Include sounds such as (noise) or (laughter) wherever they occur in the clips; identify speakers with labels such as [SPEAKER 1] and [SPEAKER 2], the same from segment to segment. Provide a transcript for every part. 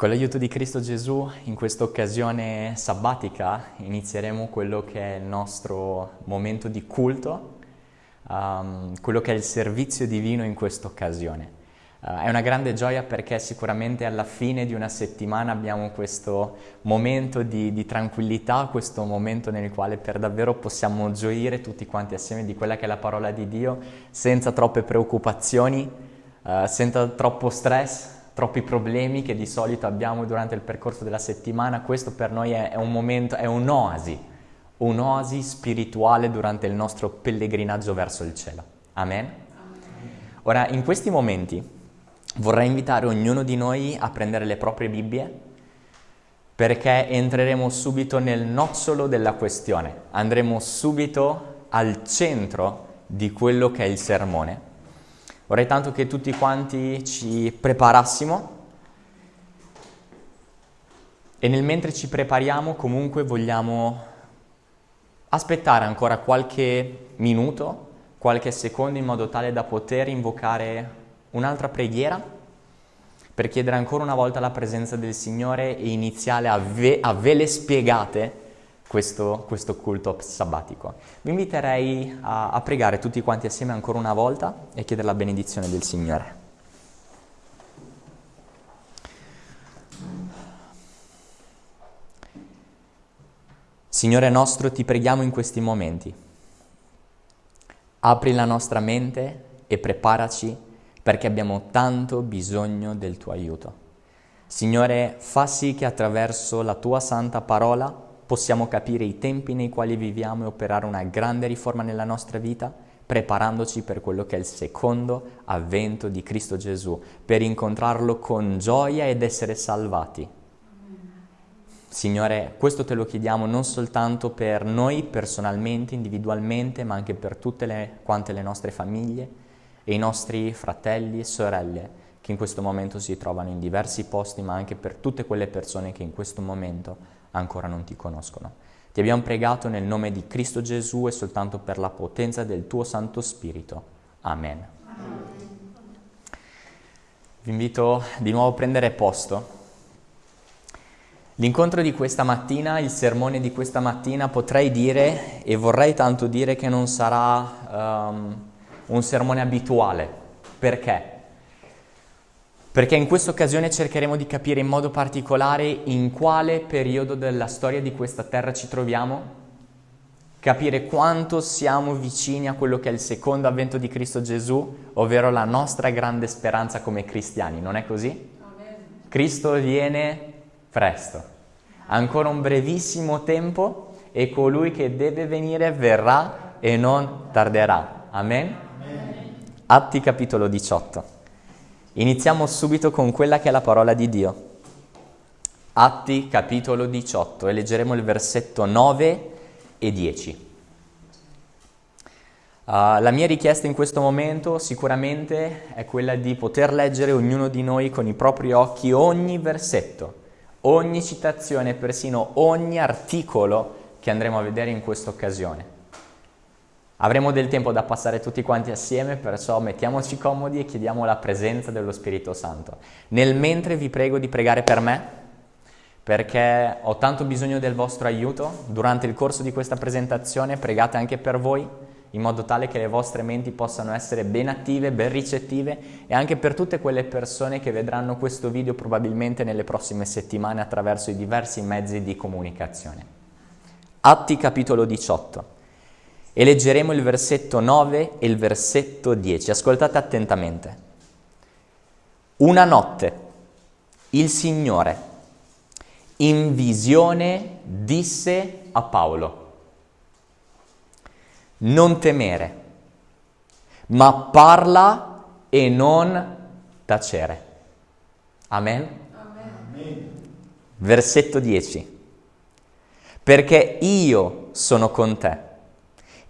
[SPEAKER 1] Con l'aiuto di Cristo Gesù, in questa occasione sabbatica, inizieremo quello che è il nostro momento di culto, um, quello che è il servizio divino in questa occasione. Uh, è una grande gioia perché sicuramente alla fine di una settimana abbiamo questo momento di, di, tranquillità, questo momento nel quale per davvero possiamo gioire tutti quanti assieme di quella che è la parola di Dio, senza troppe preoccupazioni, uh, senza troppo stress, troppi problemi che di solito abbiamo durante il percorso della settimana. Questo per noi è, è un momento, è un'oasi, un'oasi spirituale durante il nostro pellegrinaggio verso il cielo. Amen? Ora, in questi momenti vorrei invitare ognuno di noi a prendere le proprie Bibbie perché entreremo subito nel nocciolo della questione, andremo subito al centro di quello che è il sermone. Vorrei tanto che tutti quanti ci preparassimo. E nel mentre ci prepariamo comunque vogliamo aspettare ancora qualche minuto, qualche secondo in modo tale da poter invocare un'altra preghiera per chiedere ancora una volta la presenza del Signore e iniziare a, ve, a ve le spiegate questo, questo, culto sabbatico. Vi inviterei a, a pregare tutti quanti assieme ancora una volta e chiedere la benedizione del Signore. Signore nostro, ti preghiamo in questi momenti. Apri la nostra mente e preparaci perché abbiamo tanto bisogno del tuo aiuto. Signore, fa sì che attraverso la tua santa parola possiamo capire i tempi nei quali viviamo e operare una grande riforma nella nostra vita, preparandoci per quello che è il secondo avvento di Cristo Gesù, per incontrarlo con gioia ed essere salvati. Signore, questo te lo chiediamo non soltanto per noi personalmente, individualmente, ma anche per tutte le, quante le nostre famiglie, e i nostri fratelli e sorelle che in questo momento si trovano in diversi posti, ma anche per tutte quelle persone che in questo momento ancora non ti conoscono. Ti abbiamo pregato nel nome di Cristo Gesù e soltanto per la potenza del tuo Santo Spirito. Amen. Amen. Vi invito di nuovo a prendere posto. L'incontro di questa mattina, il sermone di questa mattina, potrei dire e vorrei tanto dire che non sarà um, un sermone abituale. Perché? Perché in questa occasione cercheremo di capire in modo particolare in quale periodo della storia di questa terra ci troviamo, capire quanto siamo vicini a quello che è il secondo avvento di Cristo Gesù, ovvero la nostra grande speranza come cristiani, non è così? Cristo viene presto, ancora un brevissimo tempo e colui che deve venire verrà e non tarderà. Amen? Atti capitolo 18. Iniziamo subito con quella che è la parola di Dio. Atti capitolo 18 e leggeremo il versetto 9 e 10. Uh, la mia richiesta in questo momento sicuramente è quella di poter leggere ognuno di noi con i propri occhi ogni versetto, ogni citazione, persino ogni articolo che andremo a vedere in questa occasione. Avremo del tempo da passare tutti quanti assieme, perciò mettiamoci comodi e chiediamo la presenza dello Spirito Santo. Nel mentre vi prego di pregare per me, perché ho tanto bisogno del vostro aiuto. Durante il corso di questa presentazione pregate anche per voi, in modo tale che le vostre menti possano essere ben attive, ben ricettive e anche per tutte quelle persone che vedranno questo video probabilmente nelle prossime settimane attraverso i diversi mezzi di comunicazione. Atti capitolo 18 e leggeremo il versetto 9 e il versetto 10. Ascoltate attentamente. Una notte il Signore in visione disse a Paolo, non temere, ma parla e non tacere. Amen? Amen. Versetto 10. Perché io sono con te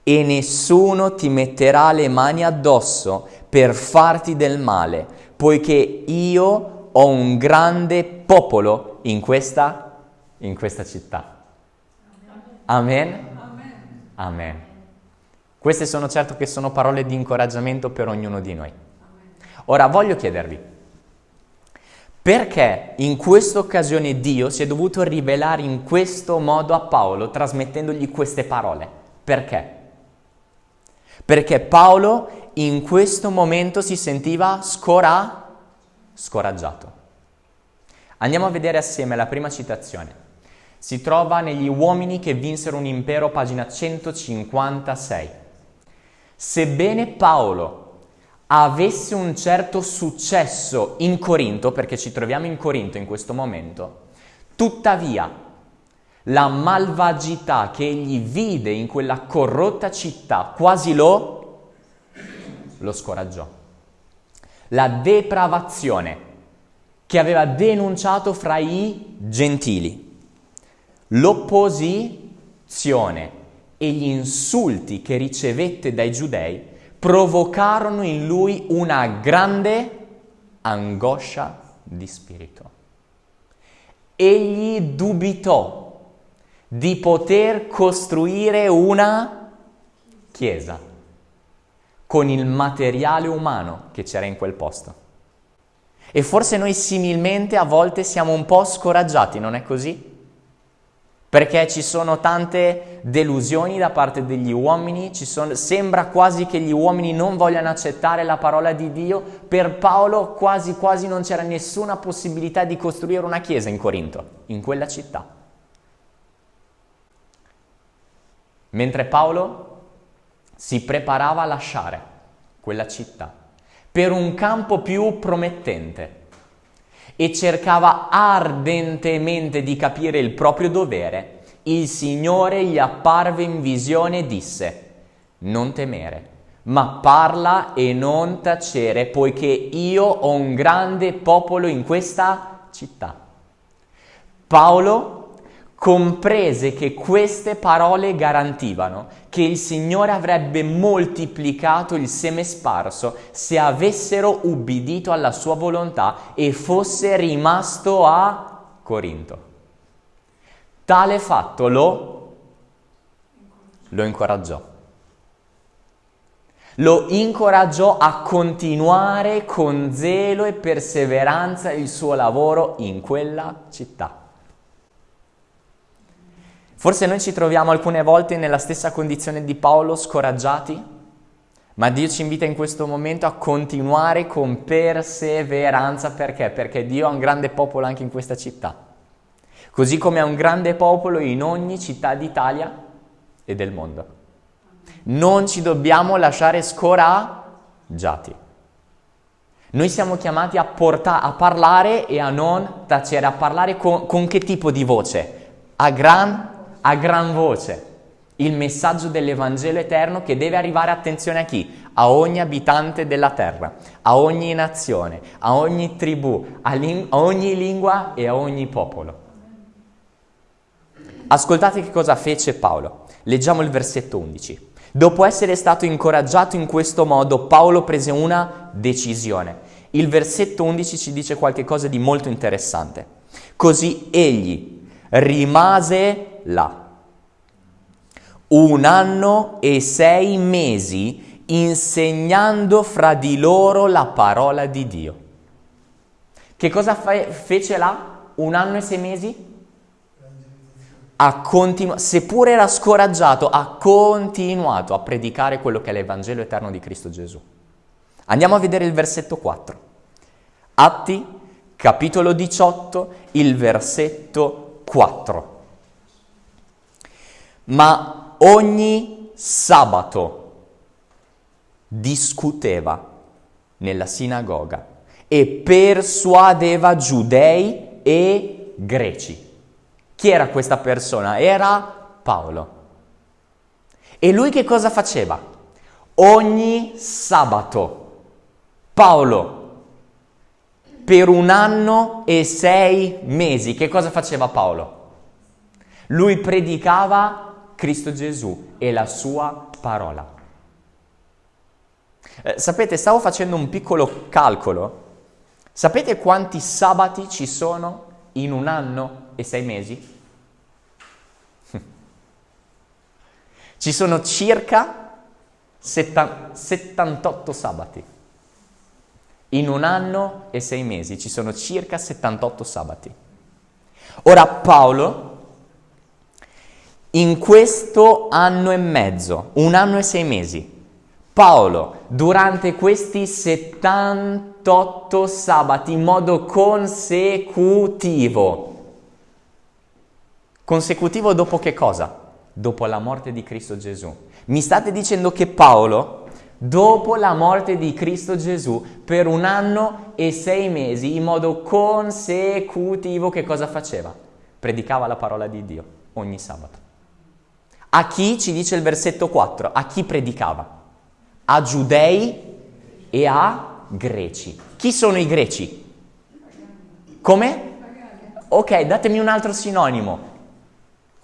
[SPEAKER 1] e nessuno ti metterà le mani addosso per farti del male, poiché io ho un grande popolo in questa, in questa città. Amen? Amen? Queste sono certo che sono parole di incoraggiamento per ognuno di noi. Ora voglio chiedervi, Perché in questa occasione Dio si è dovuto rivelare in questo modo a Paolo, trasmettendogli queste parole? Perché? Perché Paolo in questo momento si sentiva scora, scoraggiato. Andiamo a vedere assieme la prima citazione. Si trova negli uomini che vinsero un impero, pagina 156. Sebbene Paolo avesse un certo successo in Corinto, perché ci troviamo in Corinto in questo momento, tuttavia la malvagità che egli vide in quella corrotta città quasi lo, lo scoraggiò. La depravazione che aveva denunciato fra i gentili, l'opposizione e gli insulti che ricevette dai giudei provocarono in lui una grande angoscia di spirito. Egli dubitò di poter costruire una chiesa con il materiale umano che c'era in quel posto. E forse noi similmente a volte siamo un po' scoraggiati, non è così? perché ci sono tante delusioni da parte degli uomini, sono, sembra quasi che gli uomini non vogliano accettare la parola di Dio, per Paolo quasi quasi non c'era nessuna possibilità di costruire una chiesa in Corinto, in quella città. Mentre Paolo si preparava a lasciare quella città per un campo più promettente, e cercava ardentemente di capire il proprio dovere, il Signore gli apparve in visione e disse, non temere, ma parla e non tacere, poiché io ho un grande popolo in questa città. Paolo comprese che queste parole garantivano che il Signore avrebbe moltiplicato il seme sparso se avessero ubbidito alla sua volontà e fosse rimasto a Corinto. Tale fatto lo, lo incoraggiò. Lo incoraggiò a continuare con zelo e perseveranza il suo lavoro in quella città. Forse noi ci troviamo alcune volte nella stessa condizione di Paolo, scoraggiati, ma Dio ci invita in questo momento a continuare con perseveranza. Perché? Perché Dio ha un grande popolo anche in questa città. Così come ha un grande popolo in ogni città d'Italia e del mondo. Non ci dobbiamo lasciare scoraggiati. Noi siamo chiamati a, porta- a parlare e a non tacere, a parlare con, con che tipo di voce? A gran a gran voce il messaggio dell'Evangelo eterno che deve arrivare attenzione a chi? A ogni abitante della terra, a ogni nazione, a ogni tribù, a, ling- a ogni lingua e a ogni popolo. Ascoltate che cosa fece Paolo. Leggiamo il versetto 11. Dopo essere stato incoraggiato in questo modo, Paolo prese una decisione. Il versetto 11 ci dice qualcosa di molto interessante. Così egli rimase là. Un anno e sei mesi insegnando fra di loro la parola di Dio. Che cosa fe- fece là? Un anno e sei mesi? Ha continu- seppur era scoraggiato, ha continuato a predicare quello che è l'Evangelo eterno di Cristo Gesù. Andiamo a vedere il versetto 4. Atti, capitolo 18, il versetto 4 ma ogni sabato discuteva nella sinagoga e persuadeva giudei e greci. Chi era questa persona? Era Paolo. E lui che cosa faceva? Ogni sabato Paolo per un anno e sei mesi, che cosa faceva Paolo? Lui predicava Cristo Gesù e la sua parola. Eh, sapete, stavo facendo un piccolo calcolo. Sapete quanti sabati ci sono in un anno e sei mesi? (laughs) Ci sono circa 78 sabati. In un anno e sei mesi ci sono circa 78 sabati. Ora Paolo, in questo anno e mezzo, un anno e sei mesi, Paolo, durante questi 78 sabati in modo consecutivo, consecutivo dopo che cosa? Dopo la morte di Cristo Gesù. Mi state dicendo che Paolo, dopo la morte di Cristo Gesù, per un anno e sei mesi, in modo consecutivo, che cosa faceva? Predicava la parola di Dio ogni sabato. A chi ci dice il versetto 4? A chi predicava? A giudei e a greci. Chi sono i greci? Come? Ok, datemi un altro sinonimo.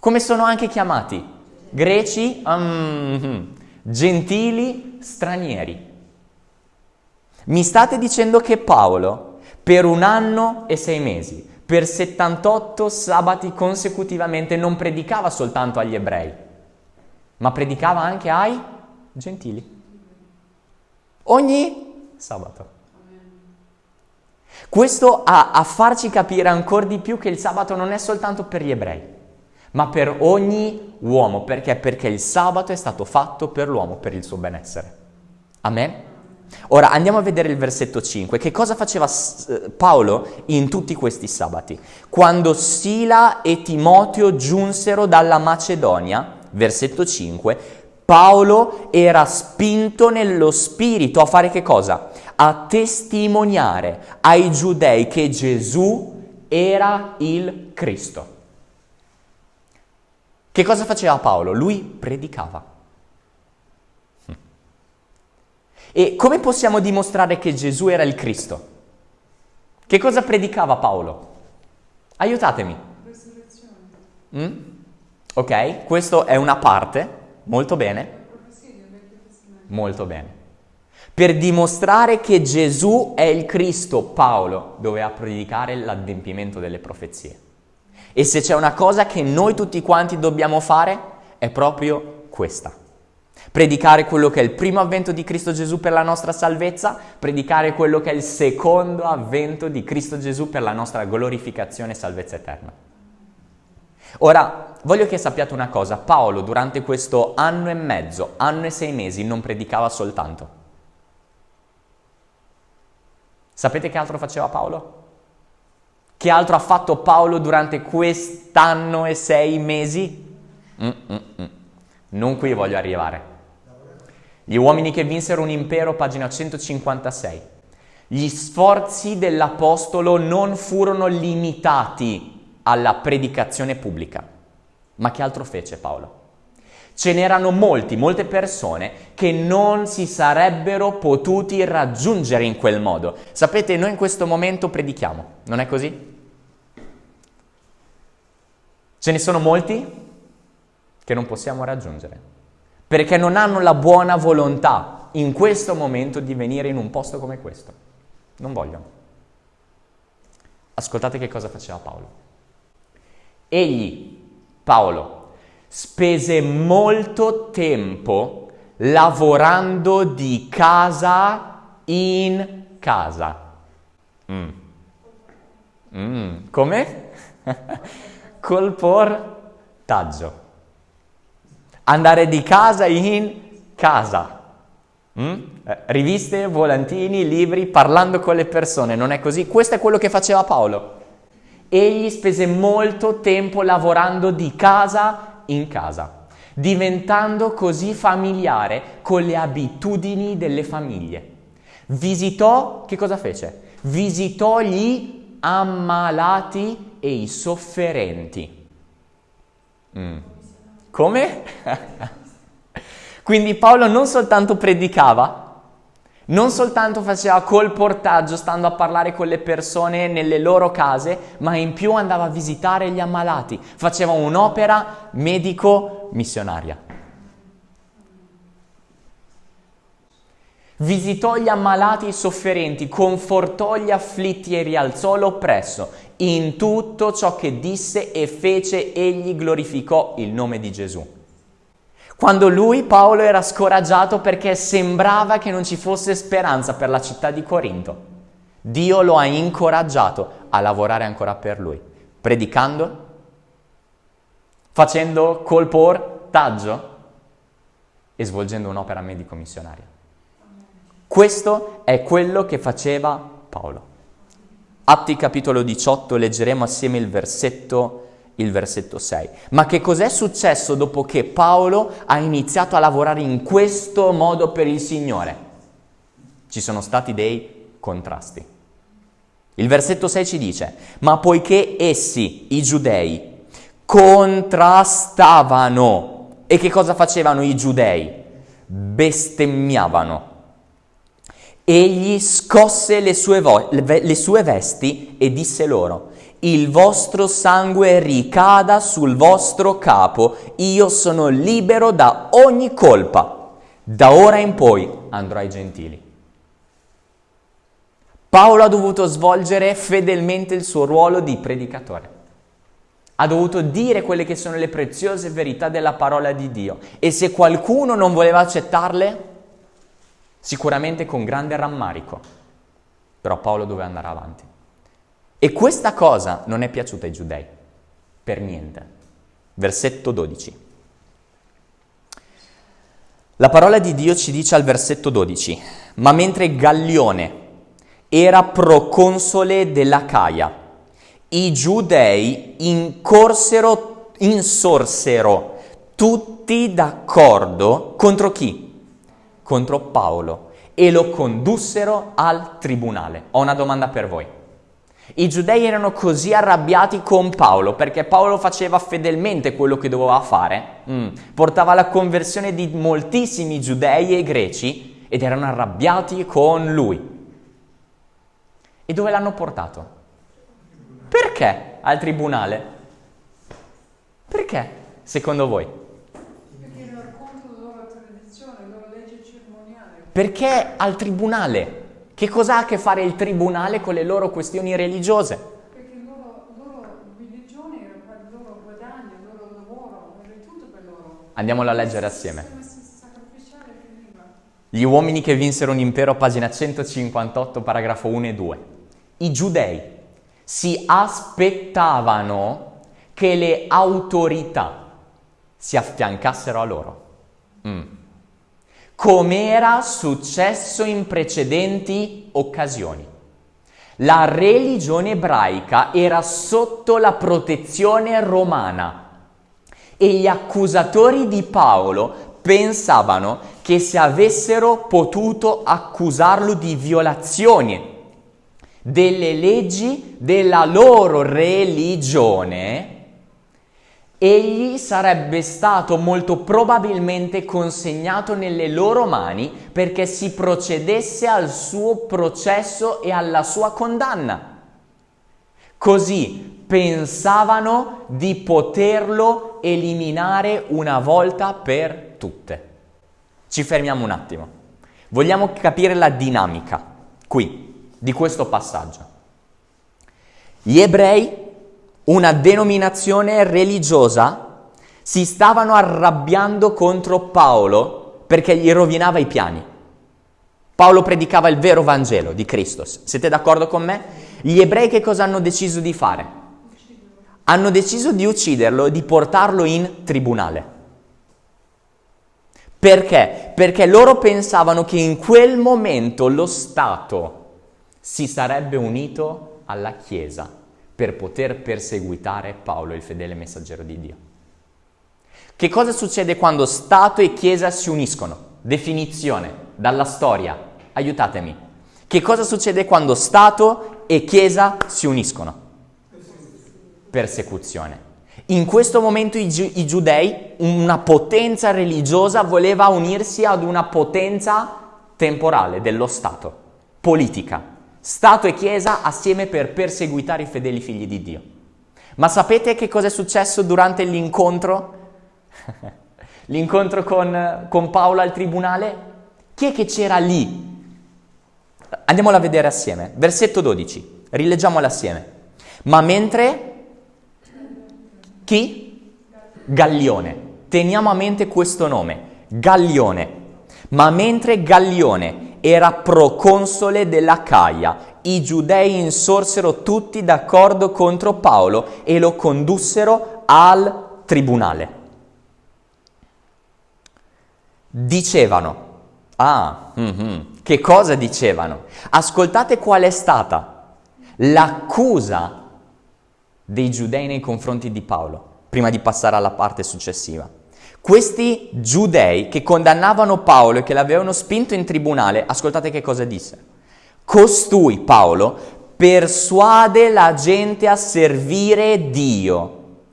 [SPEAKER 1] Come sono anche chiamati? Greci, um, gentili, stranieri. Mi state dicendo che Paolo, per un anno e sei mesi, per 78 sabati consecutivamente, non predicava soltanto agli ebrei, ma predicava anche ai gentili. Ogni sabato. Questo a, a farci capire ancora di più che il sabato non è soltanto per gli ebrei, ma per ogni uomo. Perché? Perché il sabato è stato fatto per l'uomo, per il suo benessere. Amen? Ora andiamo a vedere il versetto 5. Che cosa faceva eh, Paolo in tutti questi sabati? Quando Sila e Timoteo giunsero dalla Macedonia, versetto 5, Paolo era spinto nello spirito a fare che cosa? A testimoniare ai giudei che Gesù era il Cristo. Che cosa faceva Paolo? Lui predicava. E come possiamo dimostrare che Gesù era il Cristo? Che cosa predicava Paolo? Aiutatemi. Mm? Ok, questa è una parte Molto bene? Molto bene. Per dimostrare che Gesù è il Cristo, Paolo doveva predicare l'adempimento delle profezie. E se c'è una cosa che noi tutti quanti dobbiamo fare, è proprio questa. Predicare quello che è il primo avvento di Cristo Gesù per la nostra salvezza, predicare quello che è il secondo avvento di Cristo Gesù per la nostra glorificazione e salvezza eterna. Ora, voglio che sappiate una cosa, Paolo durante questo anno e mezzo, anno e sei mesi, non predicava soltanto. Sapete che altro faceva Paolo? Che altro ha fatto Paolo durante quest'anno e sei mesi? Mm-mm-mm. Non qui voglio arrivare. Gli uomini che vinsero un impero, pagina 156. Gli sforzi dell'Apostolo non furono limitati alla predicazione pubblica. Ma che altro fece Paolo? Ce n'erano molti, molte persone che non si sarebbero potuti raggiungere in quel modo. Sapete, noi in questo momento predichiamo, non è così? Ce ne sono molti che non possiamo raggiungere, perché non hanno la buona volontà in questo momento di venire in un posto come questo. Non vogliono. Ascoltate che cosa faceva Paolo. Egli Paolo spese molto tempo lavorando di casa in casa. Mm. Mm. Come? (laughs) Col portaggio. Andare di casa in casa. Mm? Eh, riviste, volantini, libri, parlando con le persone, non è così? Questo è quello che faceva Paolo. Egli spese molto tempo lavorando di casa in casa, diventando così familiare con le abitudini delle famiglie. Visitò, che cosa fece? Visitò gli ammalati e i sofferenti. Mm. Come? (laughs) Quindi Paolo non soltanto predicava, non soltanto faceva colportaggio stando a parlare con le persone nelle loro case, ma in più andava a visitare gli ammalati, faceva un'opera medico-missionaria. Visitò gli ammalati e i sofferenti, confortò gli afflitti e rialzò l'oppresso. In tutto ciò che disse e fece, egli glorificò il nome di Gesù. Quando lui, Paolo, era scoraggiato perché sembrava che non ci fosse speranza per la città di Corinto. Dio lo ha incoraggiato a lavorare ancora per lui, predicando, facendo colportaggio e svolgendo un'opera medico-missionaria. Questo è quello che faceva Paolo. Atti capitolo 18, leggeremo assieme il versetto il versetto 6. Ma che cos'è successo dopo che Paolo ha iniziato a lavorare in questo modo per il Signore? Ci sono stati dei contrasti. Il versetto 6 ci dice, ma poiché essi, i giudei, contrastavano, e che cosa facevano i giudei? Bestemmiavano. Egli scosse le sue, vo- le sue vesti e disse loro, il vostro sangue ricada sul vostro capo, io sono libero da ogni colpa. Da ora in poi andrò ai gentili. Paolo ha dovuto svolgere fedelmente il suo ruolo di predicatore. Ha dovuto dire quelle che sono le preziose verità della parola di Dio. E se qualcuno non voleva accettarle, sicuramente con grande rammarico. Però Paolo doveva andare avanti. E questa cosa non è piaciuta ai giudei, per niente. Versetto 12. La parola di Dio ci dice al versetto 12, ma mentre Gallione era proconsole della Caia, i giudei incorsero, insorsero tutti d'accordo contro chi? Contro Paolo e lo condussero al tribunale. Ho una domanda per voi. I giudei erano così arrabbiati con Paolo perché Paolo faceva fedelmente quello che doveva fare, mm. portava alla conversione di moltissimi giudei e greci ed erano arrabbiati con lui. E dove l'hanno portato? Perché al tribunale? Perché, secondo voi?
[SPEAKER 2] Perché era contro la loro tradizione, la loro legge cerimoniale.
[SPEAKER 1] Perché al tribunale? Che cosa ha a che fare il tribunale con le loro questioni religiose?
[SPEAKER 2] Perché la loro, loro religione era il loro guadagno, il loro lavoro, era tutto per loro.
[SPEAKER 1] Andiamolo a leggere assieme.
[SPEAKER 2] Il.
[SPEAKER 1] Gli uomini che vinsero un impero, pagina 158, paragrafo 1 e 2. I giudei si aspettavano che le autorità si affiancassero a loro. Mm. Come era successo in precedenti occasioni. La religione ebraica era sotto la protezione romana e gli accusatori di Paolo pensavano che se avessero potuto accusarlo di violazione delle leggi della loro religione, egli sarebbe stato molto probabilmente consegnato nelle loro mani perché si procedesse al suo processo e alla sua condanna. Così pensavano di poterlo eliminare una volta per tutte. Ci fermiamo un attimo. Vogliamo capire la dinamica qui di questo passaggio. Gli ebrei una denominazione religiosa, si stavano arrabbiando contro Paolo perché gli rovinava i piani. Paolo predicava il vero Vangelo di Cristo. Siete d'accordo con me? Gli ebrei che cosa hanno deciso di fare? Hanno deciso di ucciderlo e di portarlo in tribunale. Perché? Perché loro pensavano che in quel momento lo Stato si sarebbe unito alla Chiesa per poter perseguitare Paolo, il fedele messaggero di Dio. Che cosa succede quando Stato e Chiesa si uniscono? Definizione dalla storia. Aiutatemi. Che cosa succede quando Stato e Chiesa si uniscono? Persecuzione. In questo momento i, gi- i giudei, una potenza religiosa, voleva unirsi ad una potenza temporale dello Stato, politica. Stato e Chiesa assieme per perseguitare i fedeli figli di Dio. Ma sapete che cosa è successo durante l'incontro? (laughs) l'incontro con, con Paolo al tribunale? Chi è che c'era lì? Andiamolo a vedere assieme. Versetto 12. Rileggiamolo assieme. Ma mentre... Chi? Gallione. Teniamo a mente questo nome. Gallione. Ma mentre Gallione era proconsole della Caia, i giudei insorsero tutti d'accordo contro Paolo e lo condussero al tribunale. Dicevano, ah, mm-hmm, che cosa dicevano? Ascoltate qual è stata l'accusa dei giudei nei confronti di Paolo, prima di passare alla parte successiva. Questi giudei che condannavano Paolo e che l'avevano spinto in tribunale, ascoltate che cosa disse. Costui, Paolo, persuade la gente a servire Dio,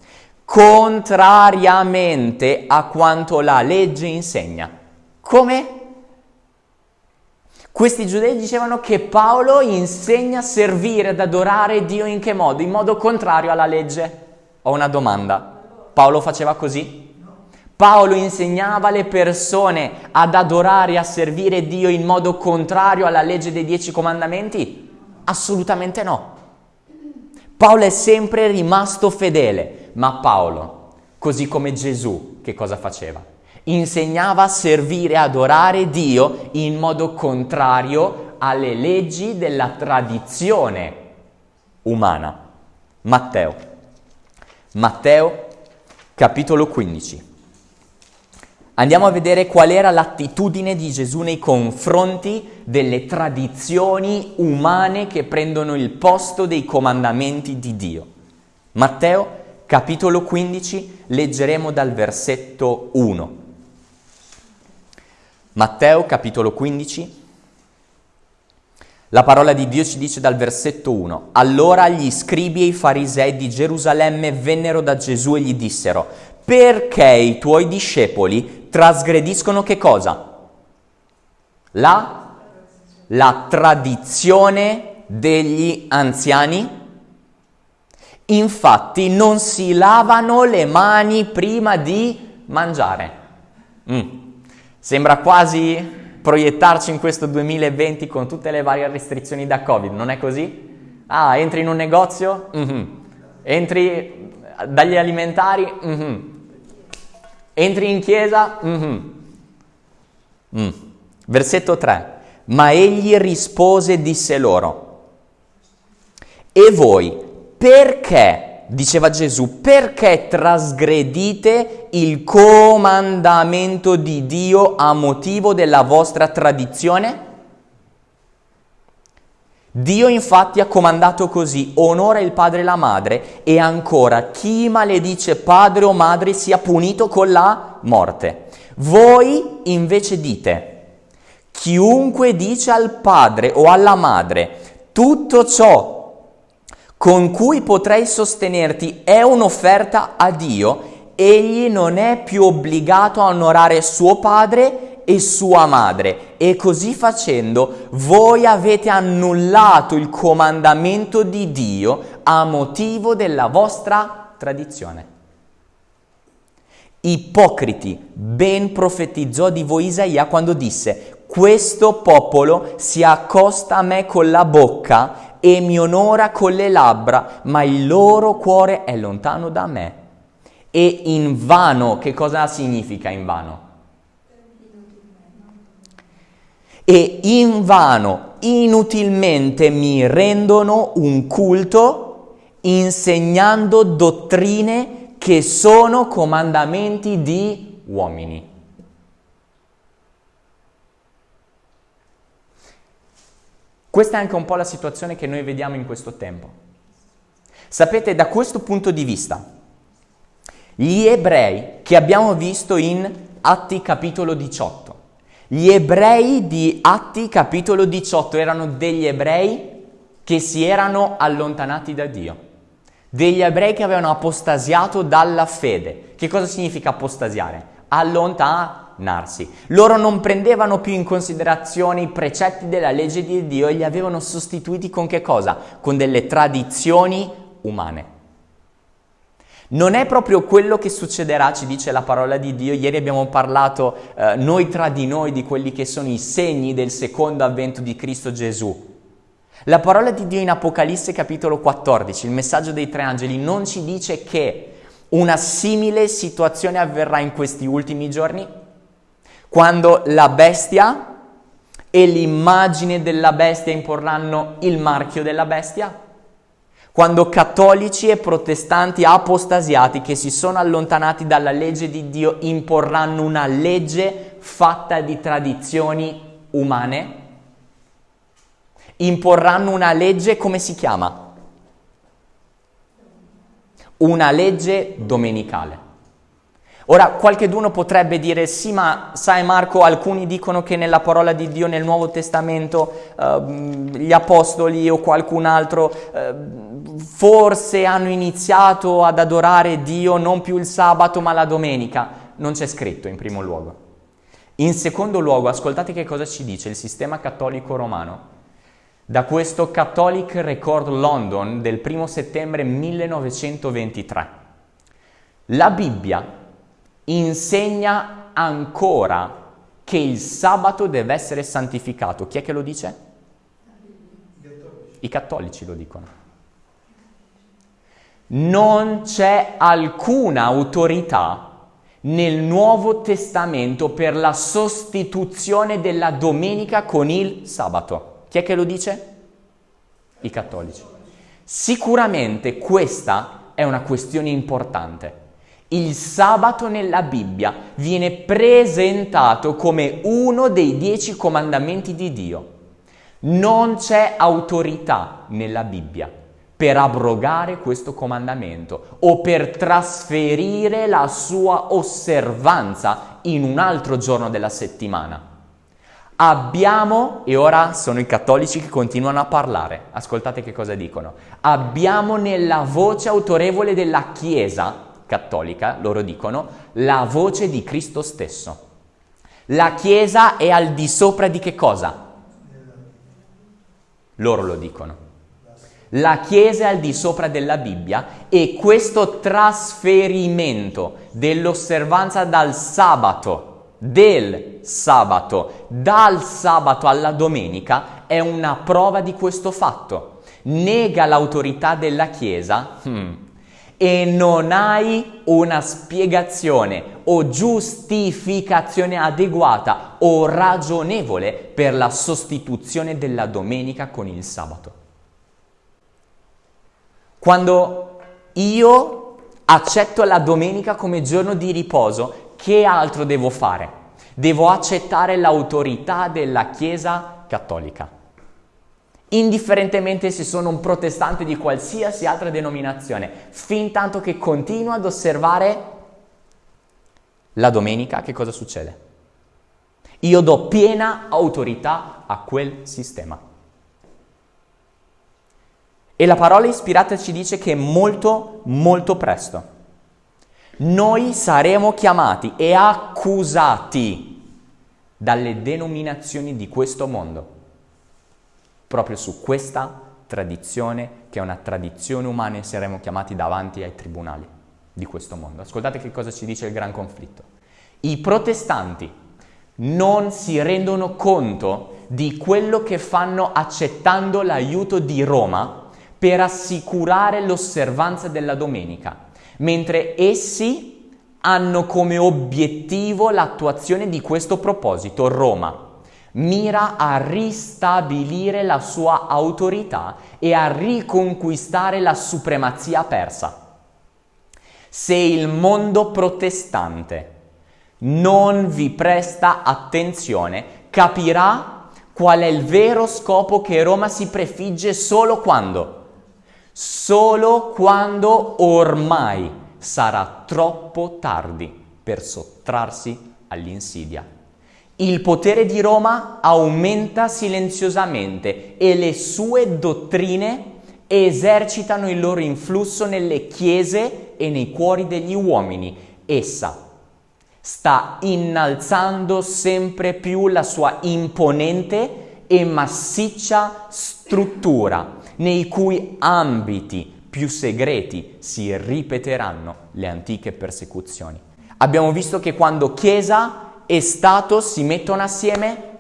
[SPEAKER 1] contrariamente a quanto la legge insegna. Come? Questi giudei dicevano che Paolo insegna a servire, ad adorare Dio in che modo? In modo contrario alla legge. Ho una domanda. Paolo faceva così? Paolo insegnava alle persone ad adorare e a servire Dio in modo contrario alla legge dei dieci comandamenti? Assolutamente no. Paolo è sempre rimasto fedele, ma Paolo, così come Gesù, che cosa faceva? insegnava a servire e adorare Dio in modo contrario alle leggi della tradizione umana. Matteo. Matteo capitolo 15. Andiamo a vedere qual era l'attitudine di Gesù nei confronti delle tradizioni umane che prendono il posto dei comandamenti di Dio. Matteo capitolo 15 leggeremo dal versetto 1. Matteo capitolo 15. La parola di Dio ci dice dal versetto 1. Allora gli scribi e i farisei di Gerusalemme vennero da Gesù e gli dissero, perché i tuoi discepoli trasgrediscono che cosa? La, la tradizione degli anziani? Infatti non si lavano le mani prima di mangiare. Mm. Sembra quasi proiettarci in questo 2020 con tutte le varie restrizioni da Covid, non è così? Ah, entri in un negozio? Mm-hmm. Entri dagli alimentari? Mm-hmm. Entri in chiesa? Mm-hmm. Mm. Versetto 3. Ma egli rispose e disse loro, e voi perché diceva Gesù, perché trasgredite il comandamento di Dio a motivo della vostra tradizione? Dio infatti ha comandato così, onora il padre e la madre e ancora chi maledice padre o madre sia punito con la morte. Voi invece dite, chiunque dice al padre o alla madre tutto ciò con cui potrei sostenerti è un'offerta a Dio, egli non è più obbligato a onorare suo padre e sua madre e così facendo voi avete annullato il comandamento di Dio a motivo della vostra tradizione. Ipocriti, ben profetizzò di voi Isaia quando disse, questo popolo si accosta a me con la bocca e mi onora con le labbra, ma il loro cuore è lontano da me. E in vano, che cosa significa in vano? E in vano, inutilmente mi rendono un culto insegnando dottrine che sono comandamenti di uomini. Questa è anche un po' la situazione che noi vediamo in questo tempo. Sapete, da questo punto di vista, gli ebrei che abbiamo visto in Atti capitolo 18, gli ebrei di Atti capitolo 18 erano degli ebrei che si erano allontanati da Dio, degli ebrei che avevano apostasiato dalla fede. Che cosa significa apostasiare? Allontanare narsi. Loro non prendevano più in considerazione i precetti della legge di Dio e li avevano sostituiti con che cosa? Con delle tradizioni umane. Non è proprio quello che succederà, ci dice la parola di Dio. Ieri abbiamo parlato eh, noi tra di noi di quelli che sono i segni del secondo avvento di Cristo Gesù. La parola di Dio in Apocalisse capitolo 14, il messaggio dei tre angeli, non ci dice che una simile situazione avverrà in questi ultimi giorni? quando la bestia e l'immagine della bestia imporranno il marchio della bestia? Quando cattolici e protestanti apostasiati che si sono allontanati dalla legge di Dio imporranno una legge fatta di tradizioni umane? Imporranno una legge, come si chiama? Una legge domenicale. Ora, qualcheduno potrebbe dire, sì, ma sai Marco, alcuni dicono che nella parola di Dio nel Nuovo Testamento eh, gli apostoli o qualcun altro eh, forse hanno iniziato ad adorare Dio non più il sabato ma la domenica. Non c'è scritto in primo luogo. In secondo luogo, ascoltate che cosa ci dice il sistema cattolico romano. Da questo Catholic Record London del 1 settembre 1923. La Bibbia insegna ancora che il sabato deve essere santificato. Chi è che lo dice? I cattolici lo dicono. Non c'è alcuna autorità nel Nuovo Testamento per la sostituzione della domenica con il sabato. Chi è che lo dice? I cattolici. Sicuramente questa è una questione importante il sabato nella Bibbia viene presentato come uno dei dieci comandamenti di Dio. Non c'è autorità nella Bibbia per abrogare questo comandamento o per trasferire la sua osservanza in un altro giorno della settimana. Abbiamo, e ora sono i cattolici che continuano a parlare, ascoltate che cosa dicono, abbiamo nella voce autorevole della Chiesa cattolica, loro dicono, la voce di Cristo stesso. La Chiesa è al di sopra di che cosa? Loro lo dicono. La Chiesa è al di sopra della Bibbia e questo trasferimento dell'osservanza dal sabato, del sabato, dal sabato alla domenica è una prova di questo fatto. Nega l'autorità della Chiesa, hmm, e non hai una spiegazione o giustificazione adeguata o ragionevole per la sostituzione della domenica con il sabato. Quando io accetto la domenica come giorno di riposo, che altro devo fare? Devo accettare l'autorità della Chiesa cattolica indifferentemente se sono un protestante di qualsiasi altra denominazione, fin tanto che continuo ad osservare la domenica, che cosa succede? Io do piena autorità a quel sistema. E la parola ispirata ci dice che molto, molto presto noi saremo chiamati e accusati dalle denominazioni di questo mondo proprio su questa tradizione, che è una tradizione umana e saremo chiamati davanti ai tribunali di questo mondo. Ascoltate che cosa ci dice il gran conflitto. I protestanti non si rendono conto di quello che fanno accettando l'aiuto di Roma per assicurare l'osservanza della domenica, mentre essi hanno come obiettivo l'attuazione di questo proposito, Roma mira a ristabilire la sua autorità e a riconquistare la supremazia persa. Se il mondo protestante non vi presta attenzione, capirà qual è il vero scopo che Roma si prefigge solo quando? Solo quando ormai sarà troppo tardi per sottrarsi all'insidia il potere di Roma aumenta silenziosamente e le sue dottrine esercitano il loro influsso nelle chiese e nei cuori degli uomini. Essa sta innalzando sempre più la sua imponente e massiccia struttura, nei cui ambiti più segreti si ripeteranno le antiche persecuzioni. Abbiamo visto che quando Chiesa e Stato si mettono assieme,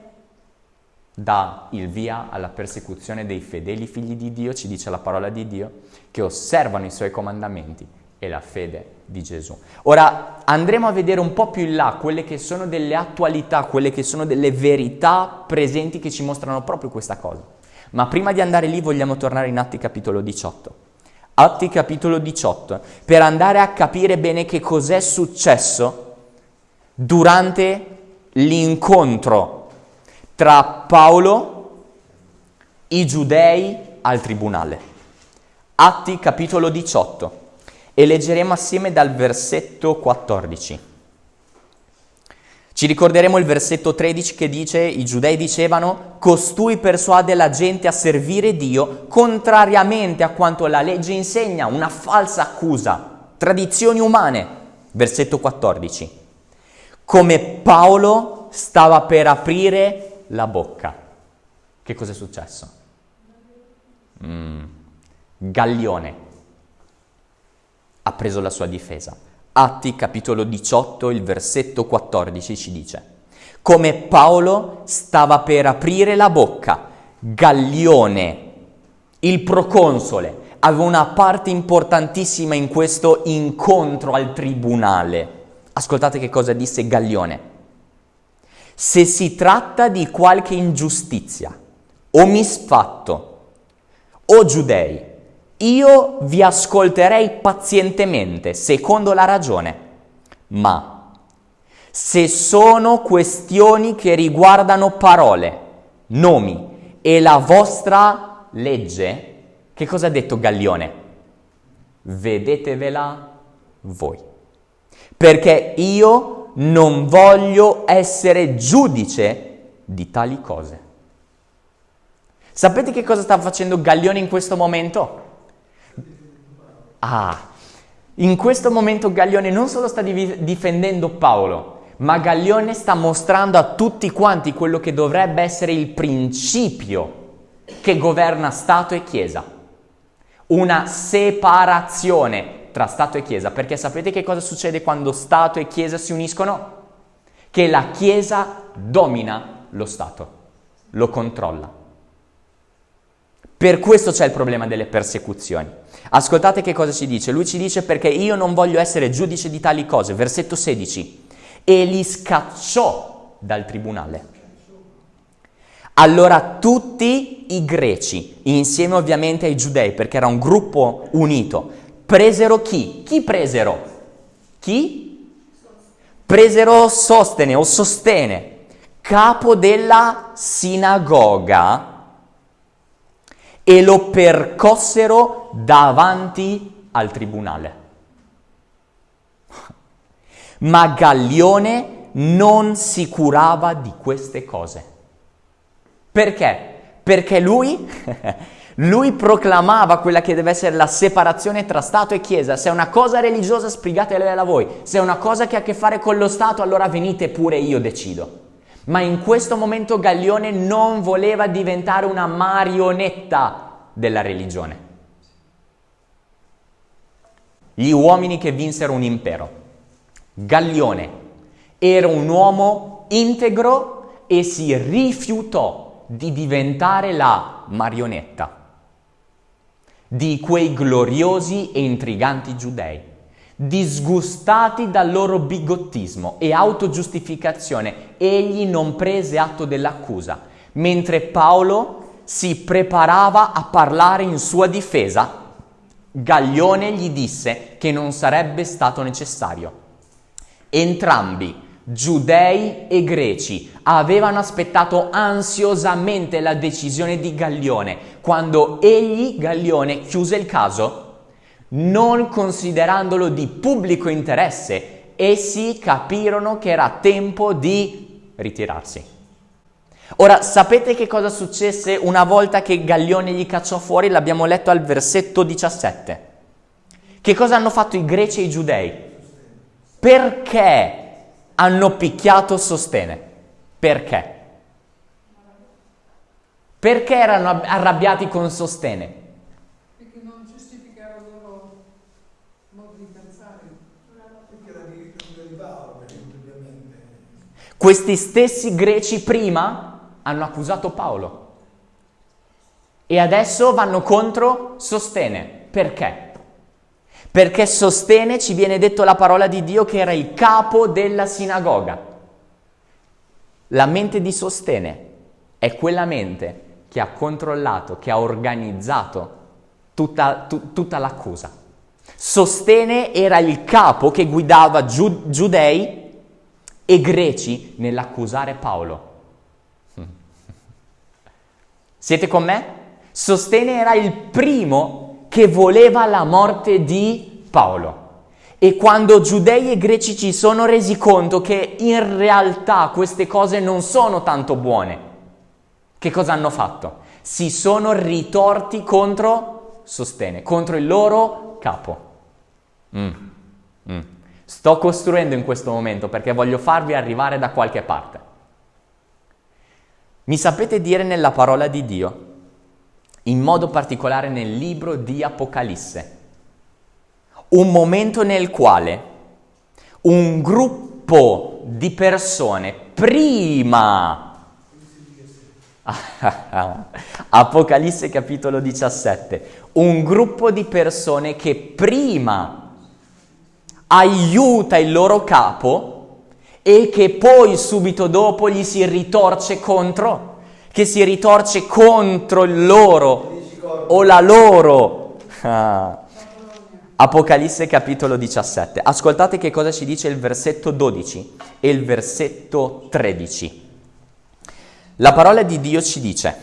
[SPEAKER 1] dà il via alla persecuzione dei fedeli figli di Dio, ci dice la parola di Dio, che osservano i suoi comandamenti e la fede di Gesù. Ora andremo a vedere un po' più in là quelle che sono delle attualità, quelle che sono delle verità presenti che ci mostrano proprio questa cosa. Ma prima di andare lì vogliamo tornare in Atti capitolo 18. Atti capitolo 18, per andare a capire bene che cos'è successo durante l'incontro tra Paolo, i giudei al tribunale. Atti capitolo 18 e leggeremo assieme dal versetto 14. Ci ricorderemo il versetto 13 che dice, i giudei dicevano, costui persuade la gente a servire Dio contrariamente a quanto la legge insegna, una falsa accusa, tradizioni umane. Versetto 14. Come Paolo stava per aprire la bocca. Che cosa è successo? Mm. Gallione ha preso la sua difesa. Atti capitolo 18, il versetto 14 ci dice, come Paolo stava per aprire la bocca, Gallione, il proconsole, aveva una parte importantissima in questo incontro al tribunale. Ascoltate che cosa disse Gallione. Se si tratta di qualche ingiustizia o misfatto o giudei, io vi ascolterei pazientemente, secondo la ragione, ma se sono questioni che riguardano parole, nomi e la vostra legge, che cosa ha detto Gallione? Vedetevela voi. Perché io non voglio essere giudice di tali cose. Sapete che cosa sta facendo Gallione in questo momento? Ah, in questo momento Gaglione non solo sta difendendo Paolo, ma Gaglione sta mostrando a tutti quanti quello che dovrebbe essere il principio che governa Stato e Chiesa. Una separazione tra Stato e Chiesa, perché sapete che cosa succede quando Stato e Chiesa si uniscono? Che la Chiesa domina lo Stato, lo controlla. Per questo c'è il problema delle persecuzioni. Ascoltate che cosa ci dice. Lui ci dice perché io non voglio essere giudice di tali cose. Versetto 16. E li scacciò dal tribunale. Allora tutti i greci, insieme ovviamente ai giudei, perché era un gruppo unito, presero chi? Chi presero? Chi? Presero Sostene o Sostene, capo della sinagoga e lo percossero davanti al tribunale. (laughs) Ma Gallione non si curava di queste cose. Perché? Perché lui, (laughs) lui proclamava quella che deve essere la separazione tra Stato e Chiesa. Se è una cosa religiosa, spiegatela voi. Se è una cosa che ha a che fare con lo Stato, allora venite pure, io decido. Ma in questo momento Gaglione non voleva diventare una marionetta della religione. Gli uomini che vinsero un impero. Gaglione era un uomo integro e si rifiutò di diventare la marionetta di quei gloriosi e intriganti giudei disgustati dal loro bigottismo e autogiustificazione, egli non prese atto dell'accusa, mentre Paolo si preparava a parlare in sua difesa, Gaglione gli disse che non sarebbe stato necessario. Entrambi, giudei e greci, avevano aspettato ansiosamente la decisione di Gaglione. Quando egli, Gaglione, chiuse il caso, non considerandolo di pubblico interesse, essi capirono che era tempo di ritirarsi. Ora, sapete che cosa successe una volta che Gaglione gli cacciò fuori? L'abbiamo letto al versetto 17. Che cosa hanno fatto i greci e i giudei? Perché hanno picchiato Sostene? Perché? Perché erano arrabbiati con Sostene? Questi stessi greci prima hanno accusato Paolo e adesso vanno contro Sostene. Perché? Perché Sostene, ci viene detto la parola di Dio, che era il capo della sinagoga. La mente di Sostene è quella mente che ha controllato, che ha organizzato tutta, tu, tutta l'accusa. Sostene era il capo che guidava giu, giudei e greci nell'accusare Paolo. (laughs) Siete con me? Sostene era il primo che voleva la morte di Paolo. E quando giudei e greci ci sono resi conto che in realtà queste cose non sono tanto buone, che cosa hanno fatto? Si sono ritorti contro Sostene, contro il loro capo. Mm. Mm. Sto costruendo in questo momento perché voglio farvi arrivare da qualche parte. Mi sapete dire nella parola di Dio, in modo particolare nel libro di Apocalisse, un momento nel quale un gruppo di persone prima (laughs) Apocalisse capitolo 17. Un gruppo di persone che prima aiuta il loro capo e che poi subito dopo gli si ritorce contro, che si ritorce contro il loro o la loro. Ah. Apocalisse capitolo 17. Ascoltate che cosa ci dice il versetto 12 e il versetto 13. La parola di Dio ci dice,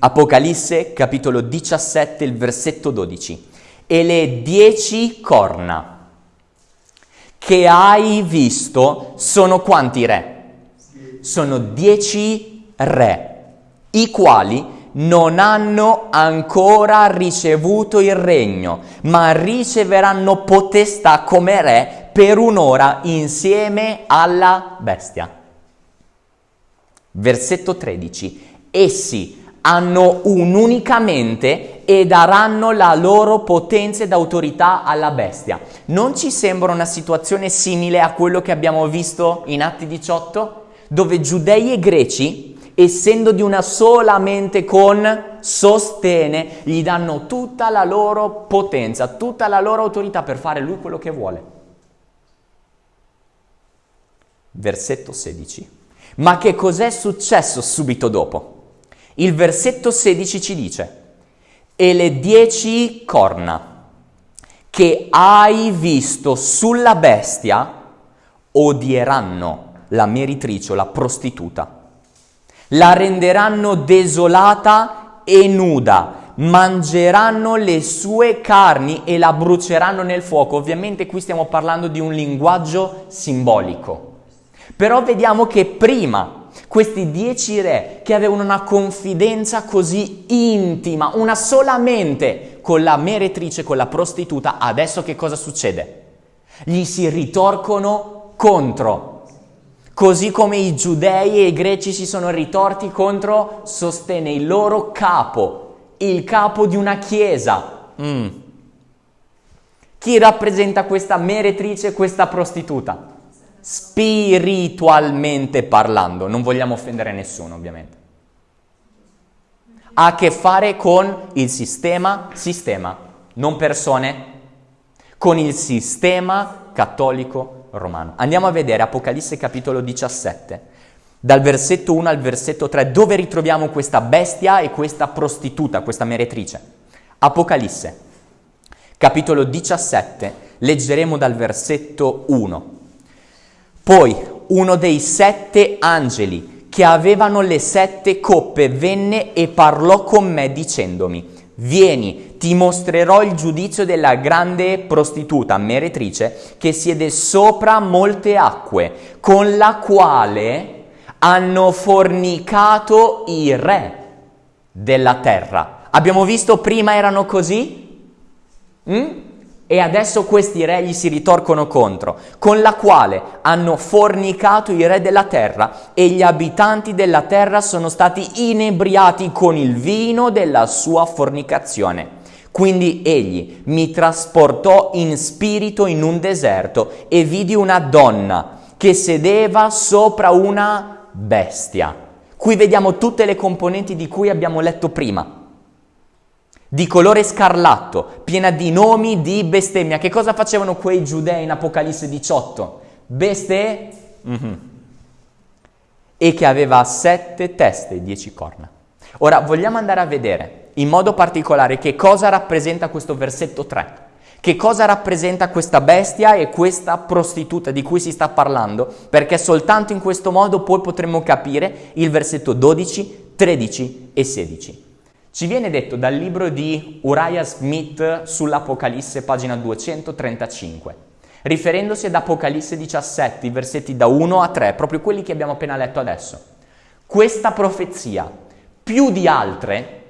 [SPEAKER 1] Apocalisse capitolo 17, il versetto 12, e le dieci corna che hai visto sono quanti re? Sono dieci re, i quali non hanno ancora ricevuto il regno, ma riceveranno potestà come re per un'ora insieme alla bestia. Versetto 13. Essi hanno un'unica mente e daranno la loro potenza ed autorità alla bestia. Non ci sembra una situazione simile a quello che abbiamo visto in Atti 18, dove giudei e greci, essendo di una sola mente con sostene, gli danno tutta la loro potenza, tutta la loro autorità per fare lui quello che vuole. Versetto 16. Ma che cos'è successo subito dopo? Il versetto 16 ci dice, e le dieci corna che hai visto sulla bestia odieranno la meritrice o la prostituta, la renderanno desolata e nuda, mangeranno le sue carni e la bruceranno nel fuoco. Ovviamente qui stiamo parlando di un linguaggio simbolico. Però vediamo che prima questi dieci re che avevano una confidenza così intima, una sola mente con la meretrice, con la prostituta, adesso che cosa succede? Gli si ritorcono contro. Così come i giudei e i greci si sono ritorti contro, sostene il loro capo, il capo di una chiesa. Mm. Chi rappresenta questa meretrice, questa prostituta? spiritualmente parlando, non vogliamo offendere nessuno ovviamente. Ha a che fare con il sistema, sistema, non persone, con il sistema cattolico romano. Andiamo a vedere Apocalisse capitolo 17, dal versetto 1 al versetto 3, dove ritroviamo questa bestia e questa prostituta, questa meretrice. Apocalisse, capitolo 17, leggeremo dal versetto 1. Poi uno dei sette angeli che avevano le sette coppe venne e parlò con me dicendomi, vieni, ti mostrerò il giudizio della grande prostituta, meretrice, che siede sopra molte acque, con la quale hanno fornicato i re della terra. Abbiamo visto prima erano così? Mm? E adesso questi re gli si ritorcono contro, con la quale hanno fornicato i re della terra e gli abitanti della terra sono stati inebriati con il vino della sua fornicazione. Quindi egli mi trasportò in spirito in un deserto e vidi una donna che sedeva sopra una bestia. Qui vediamo tutte le componenti di cui abbiamo letto prima. Di colore scarlatto, piena di nomi di bestemmia. Che cosa facevano quei giudei in Apocalisse 18? Beste? Mm-hmm. E che aveva sette teste e dieci corna. Ora vogliamo andare a vedere in modo particolare che cosa rappresenta questo versetto 3. Che cosa rappresenta questa bestia e questa prostituta di cui si sta parlando? Perché soltanto in questo modo poi potremo capire il versetto 12, 13 e 16. Ci viene detto dal libro di Uriah Smith sull'Apocalisse, pagina 235, riferendosi ad Apocalisse 17, versetti da 1 a 3, proprio quelli che abbiamo appena letto adesso. Questa profezia, più di altre,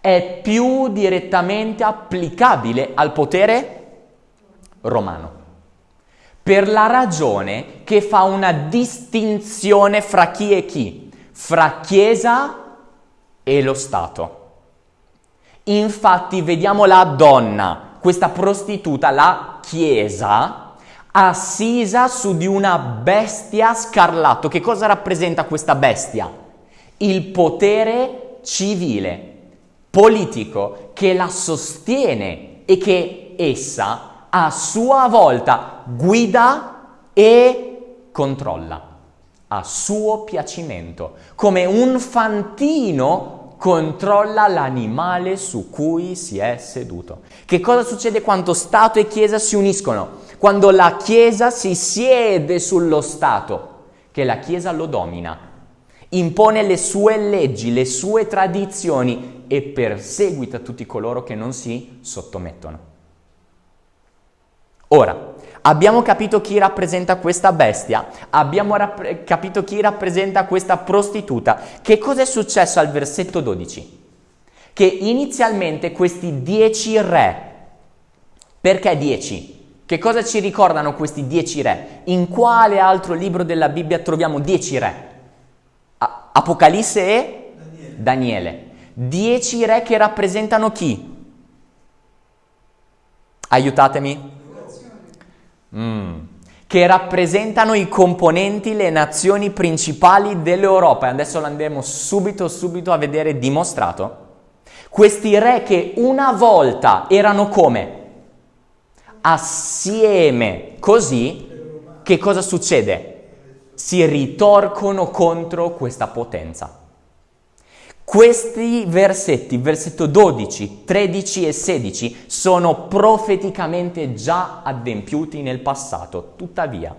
[SPEAKER 1] è più direttamente applicabile al potere romano. Per la ragione che fa una distinzione fra chi e chi, fra Chiesa e lo Stato. Infatti vediamo la donna, questa prostituta, la Chiesa, assisa su di una bestia scarlatto. Che cosa rappresenta questa bestia? Il potere civile politico che la sostiene e che essa a sua volta guida e controlla a suo piacimento, come un fantino controlla l'animale su cui si è seduto. Che cosa succede quando Stato e Chiesa si uniscono? Quando la Chiesa si siede sullo Stato, che la Chiesa lo domina, impone le sue leggi, le sue tradizioni e perseguita tutti coloro che non si sottomettono. Ora, abbiamo capito chi rappresenta questa bestia, abbiamo capito chi rappresenta questa prostituta. Che cosa è successo al versetto 12? Che inizialmente questi dieci re, perché dieci? Che cosa ci ricordano questi dieci re? In quale altro libro della Bibbia troviamo dieci re? Apocalisse e Daniele. Daniele. Dieci re che rappresentano chi? Aiutatemi. Mm. Che rappresentano i componenti, le nazioni principali dell'Europa. Adesso lo andremo subito, subito a vedere dimostrato. Questi re che una volta erano come? Assieme. Così, che cosa succede? si ritorcono contro questa potenza. Questi versetti, versetto 12, 13 e 16, sono profeticamente già adempiuti nel passato, tuttavia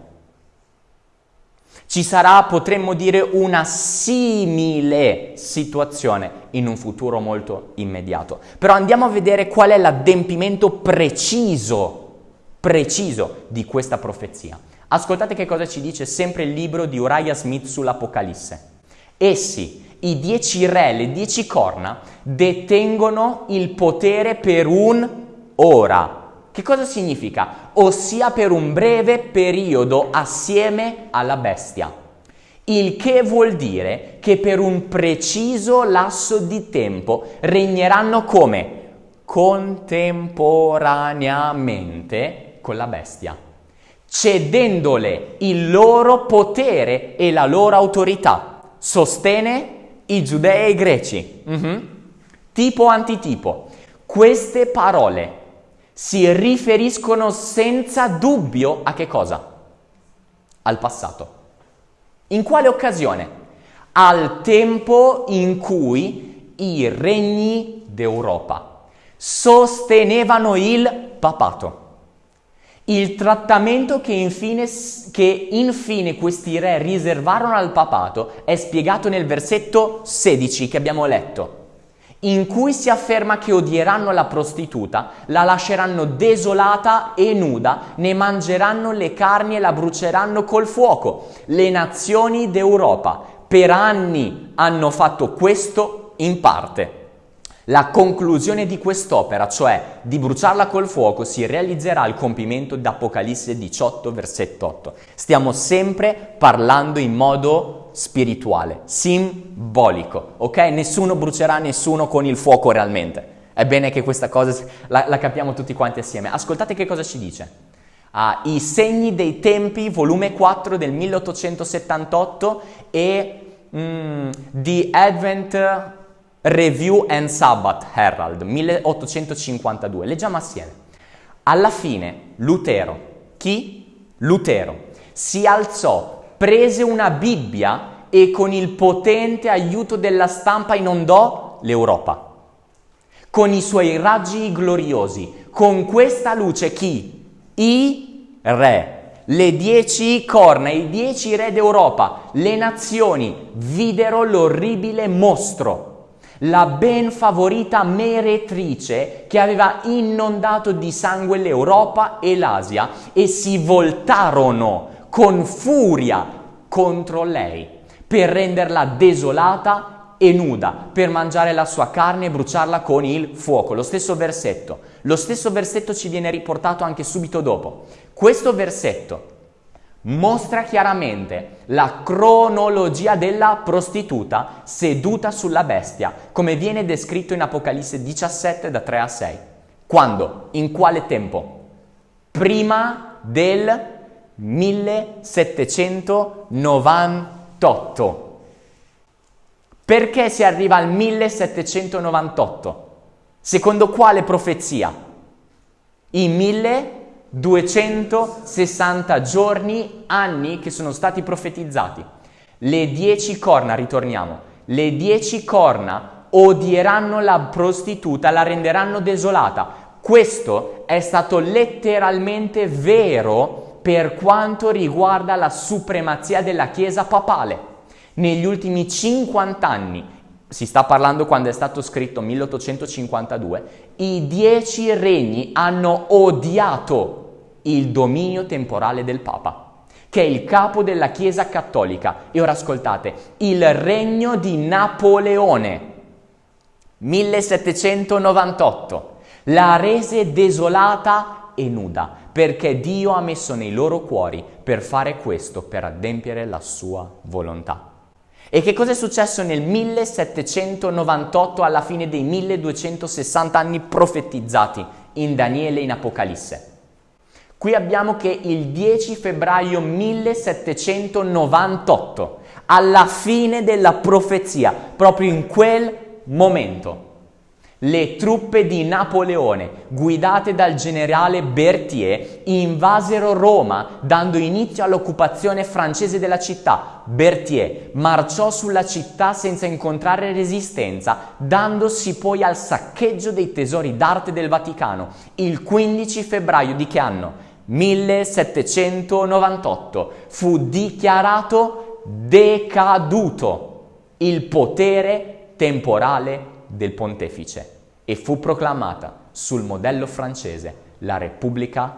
[SPEAKER 1] ci sarà, potremmo dire, una simile situazione in un futuro molto immediato. Però andiamo a vedere qual è l'adempimento preciso, preciso di questa profezia. Ascoltate che cosa ci dice sempre il libro di Uriah Smith sull'Apocalisse. Essi, i dieci re, le dieci corna, detengono il potere per un ora. Che cosa significa? Ossia per un breve periodo assieme alla bestia. Il che vuol dire che per un preciso lasso di tempo regneranno come? Contemporaneamente con la bestia cedendole il loro potere e la loro autorità. Sostene i giudei e i greci. Mm-hmm. Tipo antitipo. Queste parole si riferiscono senza dubbio a che cosa? Al passato. In quale occasione? Al tempo in cui i regni d'Europa sostenevano il papato. Il trattamento che infine, che infine, questi re riservarono al papato è spiegato nel versetto 16 che abbiamo letto, in cui si afferma che odieranno la prostituta, la lasceranno desolata e nuda, ne mangeranno le carni e la bruceranno col fuoco. Le nazioni d'Europa per anni hanno fatto questo in parte. La conclusione di quest'opera, cioè di bruciarla col fuoco, si realizzerà al compimento d'Apocalisse 18, versetto 8. Stiamo sempre parlando in modo spirituale, simbolico, ok? Nessuno brucerà nessuno con il fuoco realmente. È bene che questa cosa la, la capiamo tutti quanti assieme. Ascoltate che cosa ci dice. Uh, I segni dei tempi, volume 4 del 1878 e mm, The Advent Review and Sabbath Herald, 1852. Leggiamo assieme. Alla fine Lutero, chi? Lutero, si alzò, prese una Bibbia e con il potente aiuto della stampa inondò l'Europa. Con i suoi raggi gloriosi, con questa luce chi? I re le dieci corna, i dieci re d'Europa, le nazioni videro l'orribile mostro, la ben favorita meretrice che aveva inondato di sangue l'Europa e l'Asia e si voltarono con furia contro lei per renderla desolata e nuda, per mangiare la sua carne e bruciarla con il fuoco. Lo stesso versetto. Lo stesso versetto ci viene riportato anche subito dopo. Questo versetto mostra chiaramente la cronologia della prostituta seduta sulla bestia, come viene descritto in Apocalisse 17 da 3 a 6. Quando? In quale tempo? Prima del 1798. Perché si arriva al 1798? Secondo quale profezia? I 1000 260 giorni, anni che sono stati profetizzati. Le dieci corna, ritorniamo, le dieci corna odieranno la prostituta, la renderanno desolata. Questo è stato letteralmente vero per quanto riguarda la supremazia della Chiesa papale. Negli ultimi 50 anni, si sta parlando quando è stato scritto 1852, i dieci regni hanno odiato il dominio temporale del Papa, che è il capo della Chiesa cattolica. E ora ascoltate, il regno di Napoleone, 1798, la rese desolata e nuda, perché Dio ha messo nei loro cuori per fare questo, per adempiere la sua volontà. E che cosa è successo nel 1798 alla fine dei 1260 anni profetizzati in Daniele e in Apocalisse? Qui abbiamo che il 10 febbraio 1798, alla fine della profezia, proprio in quel momento, le truppe di Napoleone, guidate dal generale Berthier, invasero Roma, dando inizio all'occupazione francese della città. Berthier marciò sulla città senza incontrare resistenza, dandosi poi al saccheggio dei tesori d'arte del Vaticano, il 15 febbraio di che anno? 1798 fu dichiarato decaduto il potere temporale del pontefice e fu proclamata sul modello francese la Repubblica,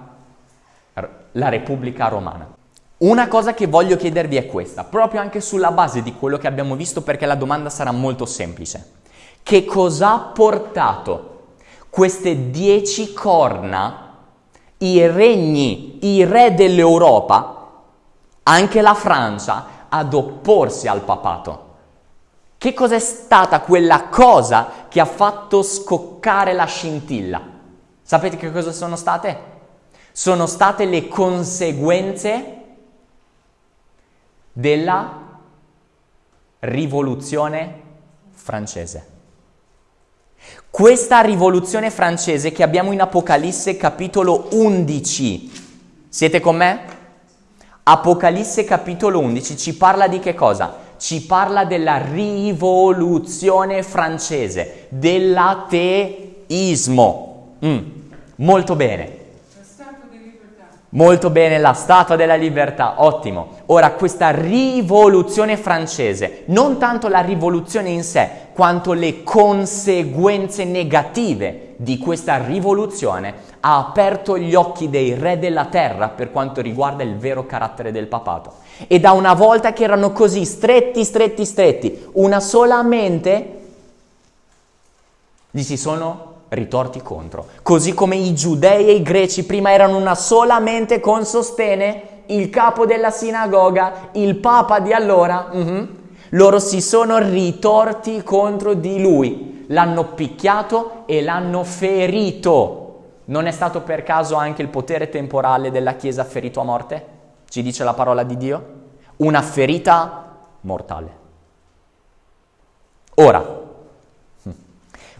[SPEAKER 1] la Repubblica Romana. Una cosa che voglio chiedervi è questa, proprio anche sulla base di quello che abbiamo visto perché la domanda sarà molto semplice. Che cosa ha portato queste dieci corna i regni, i re dell'Europa, anche la Francia, ad opporsi al papato. Che cos'è stata quella cosa che ha fatto scoccare la scintilla? Sapete che cosa sono state? Sono state le conseguenze della rivoluzione francese. Questa rivoluzione francese che abbiamo in Apocalisse capitolo 11, siete con me? Apocalisse capitolo 11 ci parla di che cosa? Ci parla della rivoluzione francese, dell'ateismo. Mm, molto bene. Molto bene, la Statua della Libertà, ottimo. Ora, questa rivoluzione francese, non tanto la rivoluzione in sé, quanto le conseguenze negative di questa rivoluzione, ha aperto gli occhi dei re della terra per quanto riguarda il vero carattere del papato. E da una volta che erano così stretti, stretti, stretti, una sola mente, gli si sono ritorti contro. Così come i giudei e i greci prima erano una sola mente con sostene, il capo della sinagoga, il papa di allora, uh-huh, loro si sono ritorti contro di lui, l'hanno picchiato e l'hanno ferito. Non è stato per caso anche il potere temporale della Chiesa ferito a morte? Ci dice la parola di Dio? Una ferita mortale. Ora,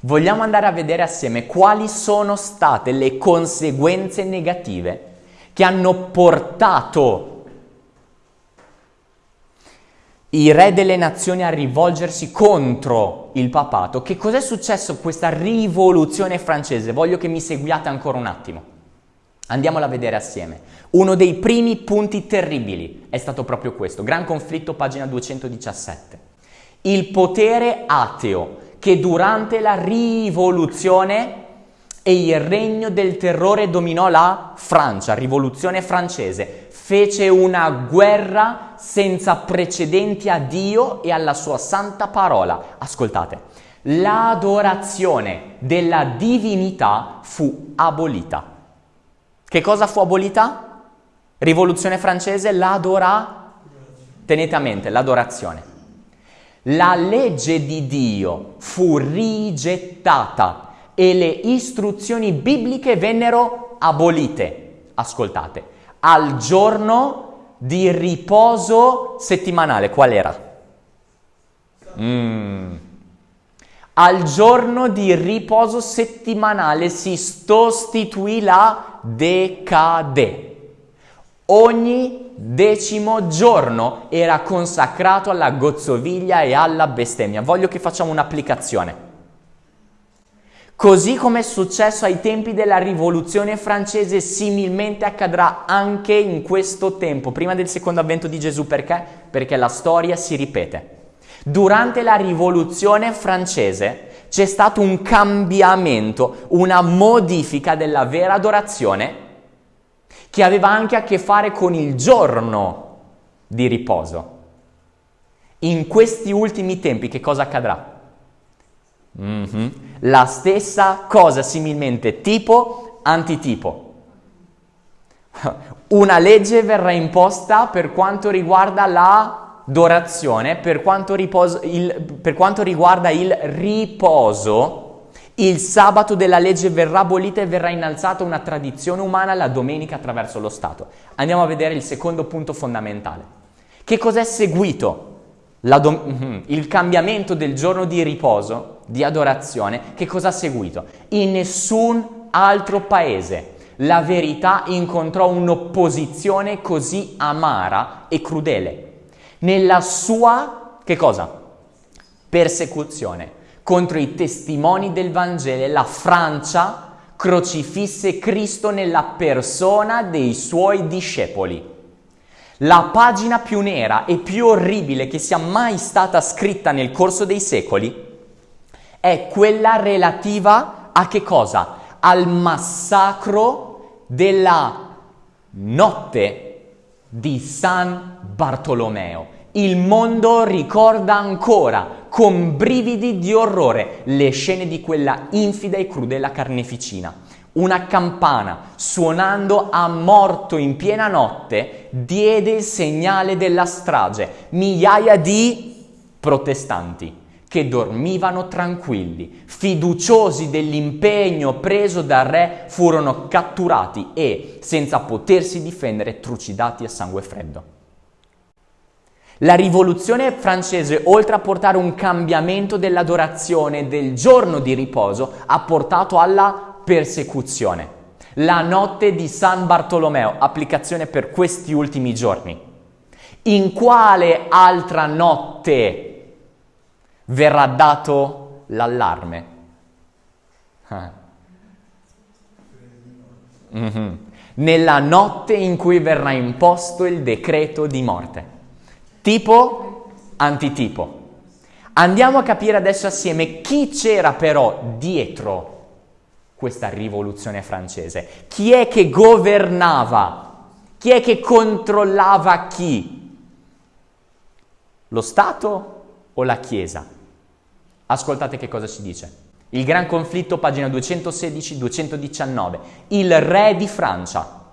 [SPEAKER 1] vogliamo andare a vedere assieme quali sono state le conseguenze negative che hanno portato i re delle nazioni a rivolgersi contro il papato. Che cos'è successo questa rivoluzione francese? Voglio che mi seguiate ancora un attimo. Andiamola a vedere assieme. Uno dei primi punti terribili è stato proprio questo, Gran conflitto, pagina 217. Il potere ateo che durante la rivoluzione e il regno del terrore dominò la Francia, rivoluzione francese, fece una guerra senza precedenti a Dio e alla sua santa parola. Ascoltate, l'adorazione della divinità fu abolita. Che cosa fu abolita? Rivoluzione francese, l'adora... Tenete a mente, l'adorazione. La legge di Dio fu rigettata e le istruzioni bibliche vennero abolite. Ascoltate, al giorno di riposo settimanale, qual era? Mm. Al giorno di riposo settimanale si sostituì la decade. Ogni decimo giorno era consacrato alla gozzoviglia e alla bestemmia. Voglio che facciamo un'applicazione. Così come è successo ai tempi della rivoluzione francese, similmente accadrà anche in questo tempo, prima del secondo avvento di Gesù. Perché? Perché la storia si ripete. Durante la rivoluzione francese c'è stato un cambiamento, una modifica della vera adorazione che aveva anche a che fare con il giorno di riposo. In questi ultimi tempi che cosa accadrà? Mm-hmm. La stessa cosa similmente, tipo, antitipo. (laughs) Una legge verrà imposta per quanto riguarda l'adorazione, per quanto, riposo, il, per quanto riguarda il riposo. Il sabato della legge verrà abolita e verrà innalzata una tradizione umana la domenica attraverso lo Stato. Andiamo a vedere il secondo punto fondamentale. Che cos'è seguito? Mm-hmm. il cambiamento del giorno di riposo di adorazione, che cosa ha seguito? In nessun altro paese la verità incontrò un'opposizione così amara e crudele. Nella sua, che cosa? Persecuzione contro i testimoni del Vangelo, la Francia crocifisse Cristo nella persona dei suoi discepoli. La pagina più nera e più orribile che sia mai stata scritta nel corso dei secoli è quella relativa a che cosa? Al massacro della notte di San Bartolomeo. Il mondo ricorda ancora con brividi di orrore le scene di quella infida e crudele carneficina. Una campana, suonando a morto in piena notte, diede il segnale della strage. Migliaia di protestanti che dormivano tranquilli, fiduciosi dell'impegno preso dal re, furono catturati e, senza potersi difendere, trucidati a sangue freddo. La rivoluzione francese, oltre a portare un cambiamento dell'adorazione del giorno di riposo, ha portato alla persecuzione. La notte di San Bartolomeo, applicazione per questi ultimi giorni. In quale altra notte verrà dato l'allarme. Mm-hmm. Nella notte in cui verrà imposto il decreto di morte. Tipo, antitipo. Andiamo a capire adesso assieme chi c'era però dietro questa rivoluzione francese. Chi è che governava? Chi è che controllava chi? Lo Stato o la Chiesa? Ascoltate che cosa ci dice. Il gran conflitto, pagina 216-219. Il re di Francia,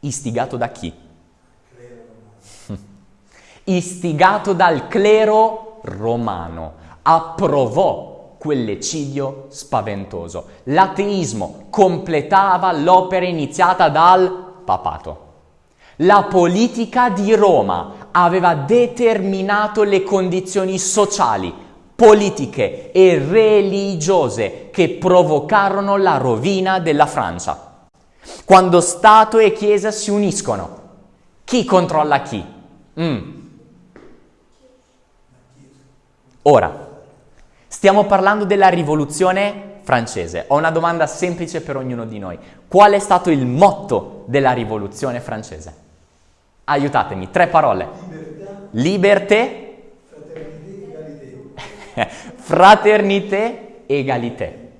[SPEAKER 1] istigato da chi? Istigato dal clero romano, approvò quell'eccidio spaventoso. L'ateismo completava l'opera iniziata dal papato. La politica di Roma aveva determinato le condizioni sociali politiche e religiose che provocarono la rovina della Francia. Quando Stato e Chiesa si uniscono, chi controlla chi? Mm. Ora, stiamo parlando della rivoluzione francese. Ho una domanda semplice per ognuno di noi. Qual è stato il motto della rivoluzione francese? Aiutatemi, tre parole. Liberté. Fraternité, egalité.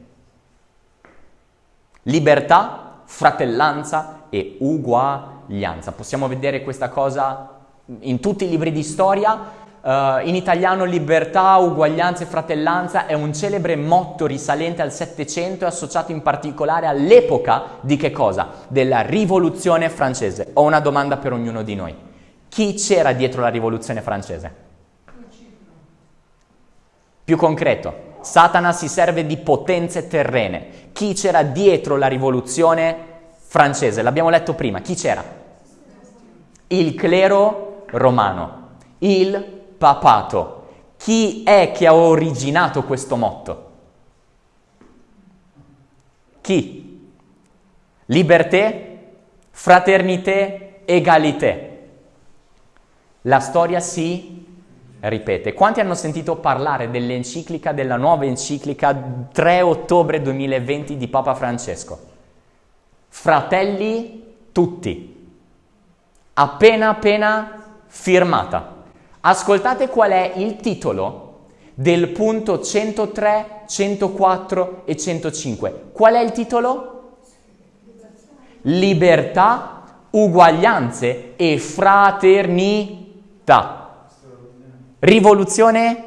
[SPEAKER 1] Libertà, fratellanza e uguaglianza. Possiamo vedere questa cosa in tutti i libri di storia. Uh, in italiano libertà, uguaglianza e fratellanza è un celebre motto risalente al Settecento e associato in particolare all'epoca di che cosa? Della rivoluzione francese. Ho una domanda per ognuno di noi. Chi c'era dietro la rivoluzione francese? Più concreto, Satana si serve di potenze terrene. Chi c'era dietro la rivoluzione francese? L'abbiamo letto prima. Chi c'era? Il clero romano, il papato. Chi è che ha originato questo motto? Chi? Liberté, fraternité, égalité. La storia si ripete. Quanti hanno sentito parlare dell'enciclica, della nuova enciclica 3 ottobre 2020 di Papa Francesco? Fratelli tutti. Appena appena firmata. Ascoltate qual è il titolo del punto 103, 104 e 105. Qual è il titolo? Libertà, uguaglianze e fraternità. Rivoluzione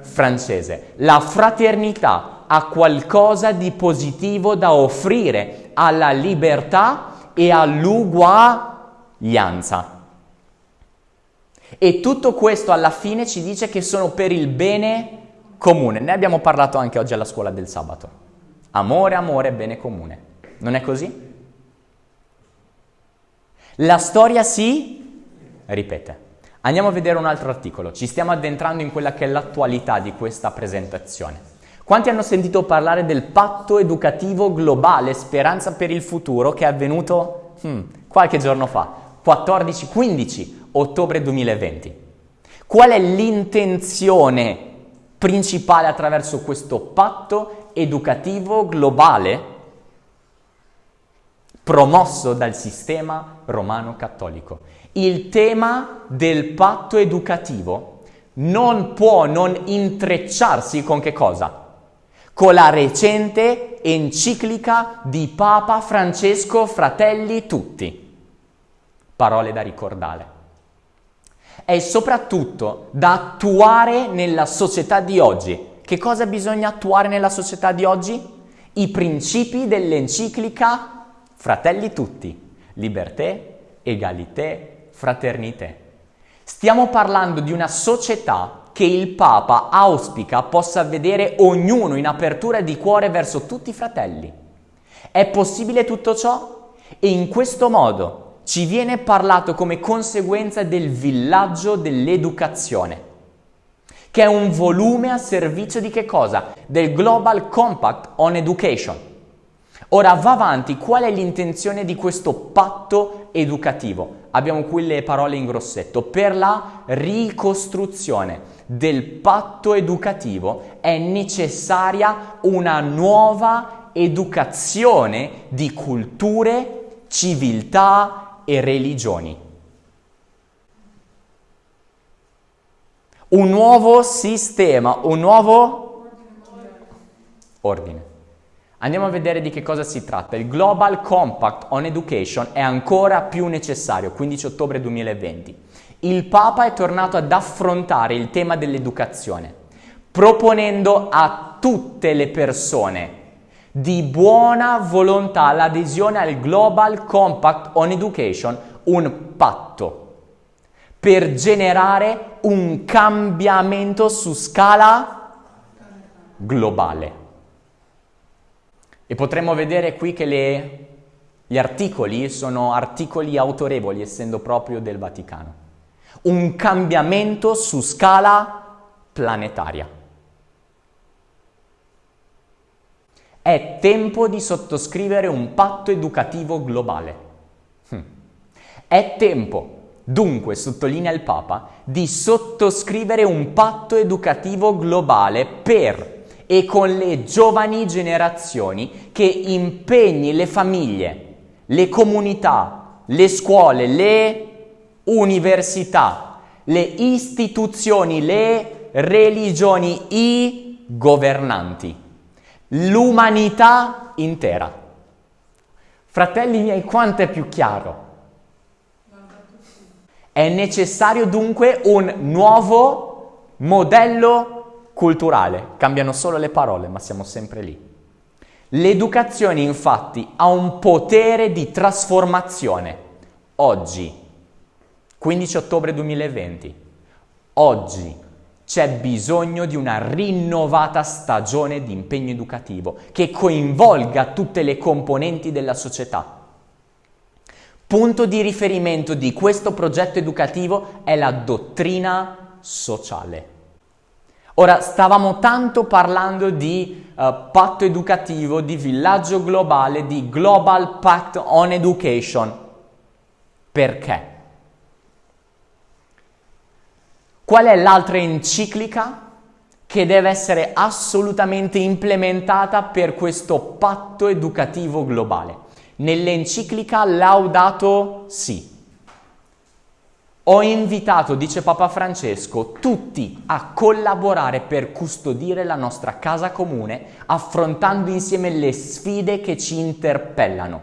[SPEAKER 1] francese. La fraternità ha qualcosa di positivo da offrire alla libertà e all'uguaglianza. E tutto questo alla fine ci dice che sono per il bene comune. Ne abbiamo parlato anche oggi alla scuola del sabato. Amore, amore, bene comune. Non è così? La storia si ripete. Andiamo a vedere un altro articolo, ci stiamo addentrando in quella che è l'attualità di questa presentazione. Quanti hanno sentito parlare del patto educativo globale Speranza per il futuro che è avvenuto hmm, qualche giorno fa, 14-15 ottobre 2020? Qual è l'intenzione principale attraverso questo patto educativo globale promosso dal sistema romano cattolico? il tema del patto educativo non può non intrecciarsi con che cosa? Con la recente enciclica di Papa Francesco Fratelli Tutti. Parole da ricordare. È soprattutto da attuare nella società di oggi. Che cosa bisogna attuare nella società di oggi? I principi dell'enciclica Fratelli Tutti. Liberté, egalité, fraternité. Stiamo parlando di una società che il Papa auspica possa vedere ognuno in apertura di cuore verso tutti i fratelli. È possibile tutto ciò? E in questo modo ci viene parlato come conseguenza del villaggio dell'educazione, che è un volume a servizio di che cosa? Del Global Compact on Education. Ora va avanti, qual è l'intenzione di questo patto educativo? abbiamo qui le parole in grossetto, per la ricostruzione del patto educativo è necessaria una nuova educazione di culture, civiltà e religioni. Un nuovo sistema, un nuovo ordine. Andiamo a vedere di che cosa si tratta. Il Global Compact on Education è ancora più necessario, 15 ottobre 2020. Il Papa è tornato ad affrontare il tema dell'educazione, proponendo a tutte le persone di buona volontà l'adesione al Global Compact on Education, un patto per generare un cambiamento su scala globale. E potremmo vedere qui che le, gli articoli sono articoli autorevoli, essendo proprio del Vaticano. Un cambiamento su scala planetaria. È tempo di sottoscrivere un patto educativo globale. Hm. È tempo, dunque, sottolinea il Papa, di sottoscrivere un patto educativo globale per e con le giovani generazioni che impegni le famiglie, le comunità, le scuole, le università, le istituzioni, le religioni, i governanti, l'umanità intera. Fratelli miei, quanto è più chiaro? È necessario dunque un nuovo modello culturale. Cambiano solo le parole, ma siamo sempre lì. L'educazione infatti ha un potere di trasformazione. Oggi, 15 ottobre 2020, oggi c'è bisogno di una rinnovata stagione di impegno educativo che coinvolga tutte le componenti della società. Punto di riferimento di questo progetto educativo è la dottrina sociale. Ora, stavamo tanto parlando di uh, patto educativo, di villaggio globale, di Global Pact on Education. Perché? Qual è l'altra enciclica che deve essere assolutamente implementata per questo patto educativo globale? Nell'enciclica Laudato Si ho invitato, dice Papa Francesco, tutti a collaborare per custodire la nostra casa comune, affrontando insieme le sfide che ci interpellano.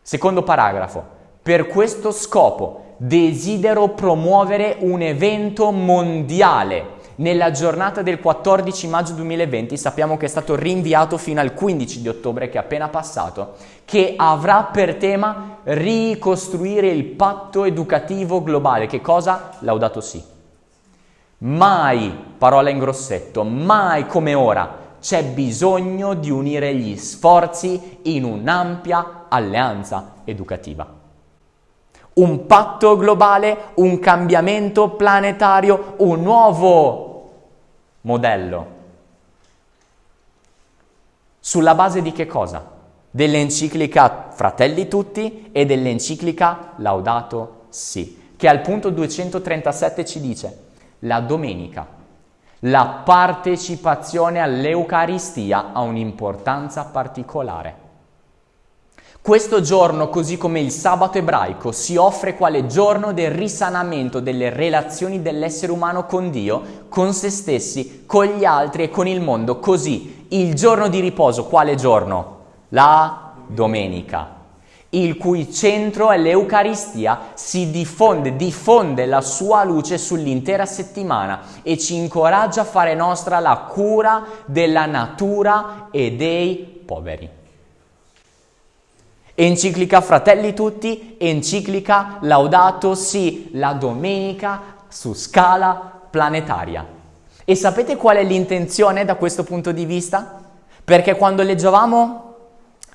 [SPEAKER 1] Secondo paragrafo, per questo scopo desidero promuovere un evento mondiale nella giornata del 14 maggio 2020, sappiamo che è stato rinviato fino al 15 di ottobre che è appena passato, che avrà per tema ricostruire il patto educativo globale. Che cosa? Laudato sì. Mai, parola in grossetto, mai come ora c'è bisogno di unire gli sforzi in un'ampia alleanza educativa. Un patto globale, un cambiamento planetario, un nuovo modello. Sulla base di che cosa? Dell'enciclica Fratelli Tutti e dell'enciclica Laudato Si, che al punto 237 ci dice la domenica, la partecipazione all'Eucaristia ha un'importanza particolare. Questo giorno, così come il sabato ebraico, si offre quale giorno del risanamento delle relazioni dell'essere umano con Dio, con se stessi, con gli altri e con il mondo. Così, il giorno di riposo, quale giorno? La domenica, il cui centro è l'Eucaristia, si diffonde, diffonde la sua luce sull'intera settimana e ci incoraggia a fare nostra la cura della natura e dei poveri. Enciclica Fratelli Tutti, enciclica Laudato Si, la domenica su scala planetaria. E sapete qual è l'intenzione da questo punto di vista? Perché quando leggevamo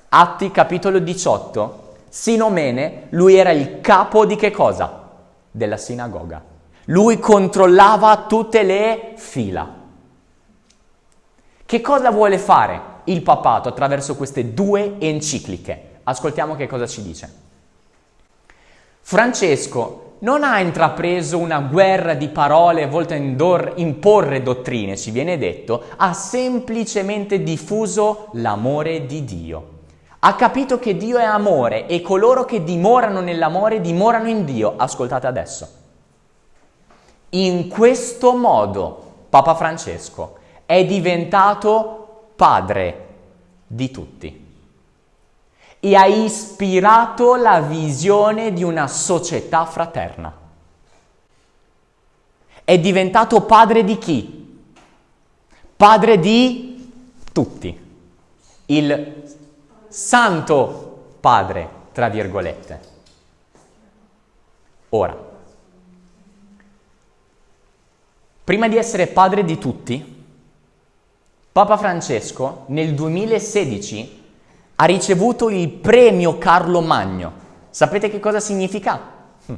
[SPEAKER 1] Atti capitolo 18, Sinomene, lui era il capo di che cosa? Della sinagoga. Lui controllava tutte le fila. Che cosa vuole fare il papato attraverso queste due encicliche? Ascoltiamo che cosa ci dice. Francesco non ha intrapreso una guerra di parole volte a imporre dottrine, ci viene detto, ha semplicemente diffuso l'amore di Dio. Ha capito che Dio è amore e coloro che dimorano nell'amore dimorano in Dio. Ascoltate adesso. In questo modo Papa Francesco è diventato padre di tutti e ha ispirato la visione di una società fraterna. È diventato padre di chi? Padre di tutti. Il santo padre, tra virgolette. Ora, prima di essere padre di tutti, Papa Francesco nel 2016 ha ricevuto il premio Carlo Magno. Sapete che cosa significa? (laughs)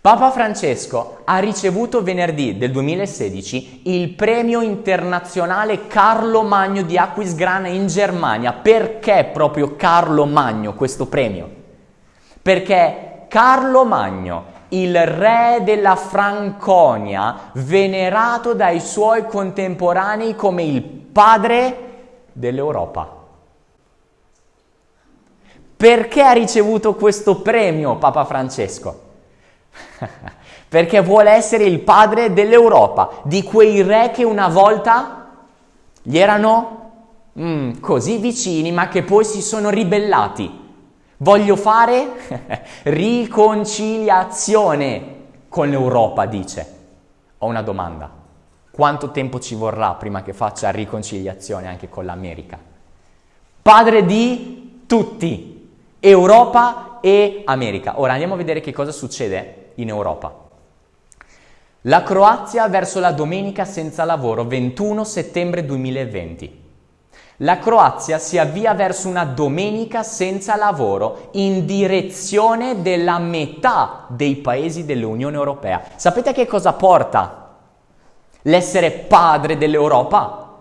[SPEAKER 1] Papa Francesco ha ricevuto venerdì del 2016 il premio internazionale Carlo Magno di Aquisgrana in Germania. Perché proprio Carlo Magno questo premio? Perché Carlo Magno, il re della Franconia, venerato dai suoi contemporanei come il padre dell'Europa. Perché ha ricevuto questo premio Papa Francesco? (laughs) Perché vuole essere il padre dell'Europa, di quei re che una volta gli erano mm, così vicini ma che poi si sono ribellati. Voglio fare (laughs) riconciliazione con l'Europa, dice. Ho una domanda. Quanto tempo ci vorrà prima che faccia riconciliazione anche con l'America? Padre di tutti, Europa e America. Ora andiamo a vedere che cosa succede in Europa. La Croazia verso la domenica senza lavoro 21 settembre 2020. La Croazia si avvia verso una domenica senza lavoro in direzione della metà dei paesi dell'Unione Europea. Sapete che cosa porta l'essere padre dell'Europa?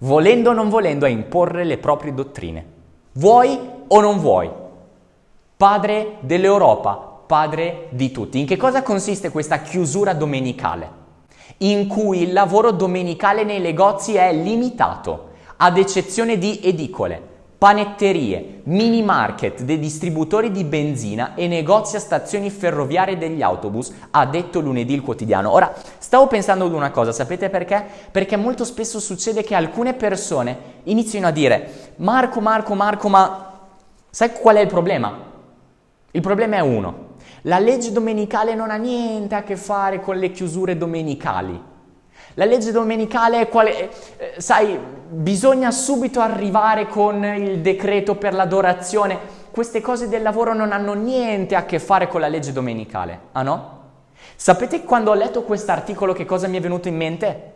[SPEAKER 1] Volendo o non volendo a imporre le proprie dottrine. Vuoi o non vuoi? Padre dell'Europa, padre di tutti. In che cosa consiste questa chiusura domenicale? In cui il lavoro domenicale nei negozi è limitato, ad eccezione di edicole, panetterie, mini market, dei distributori di benzina e negozi a stazioni ferroviarie degli autobus, ha detto lunedì il quotidiano. Ora, stavo pensando ad una cosa, sapete perché? Perché molto spesso succede che alcune persone iniziano a dire Marco, Marco, Marco, ma sai qual è il problema? Il problema è uno, la legge domenicale non ha niente a che fare con le chiusure domenicali. La legge domenicale è quale, eh, sai, bisogna subito arrivare con il decreto per l'adorazione. Queste cose del lavoro non hanno niente a che fare con la legge domenicale, ah no? Sapete quando ho letto questo articolo che cosa mi è venuto in mente?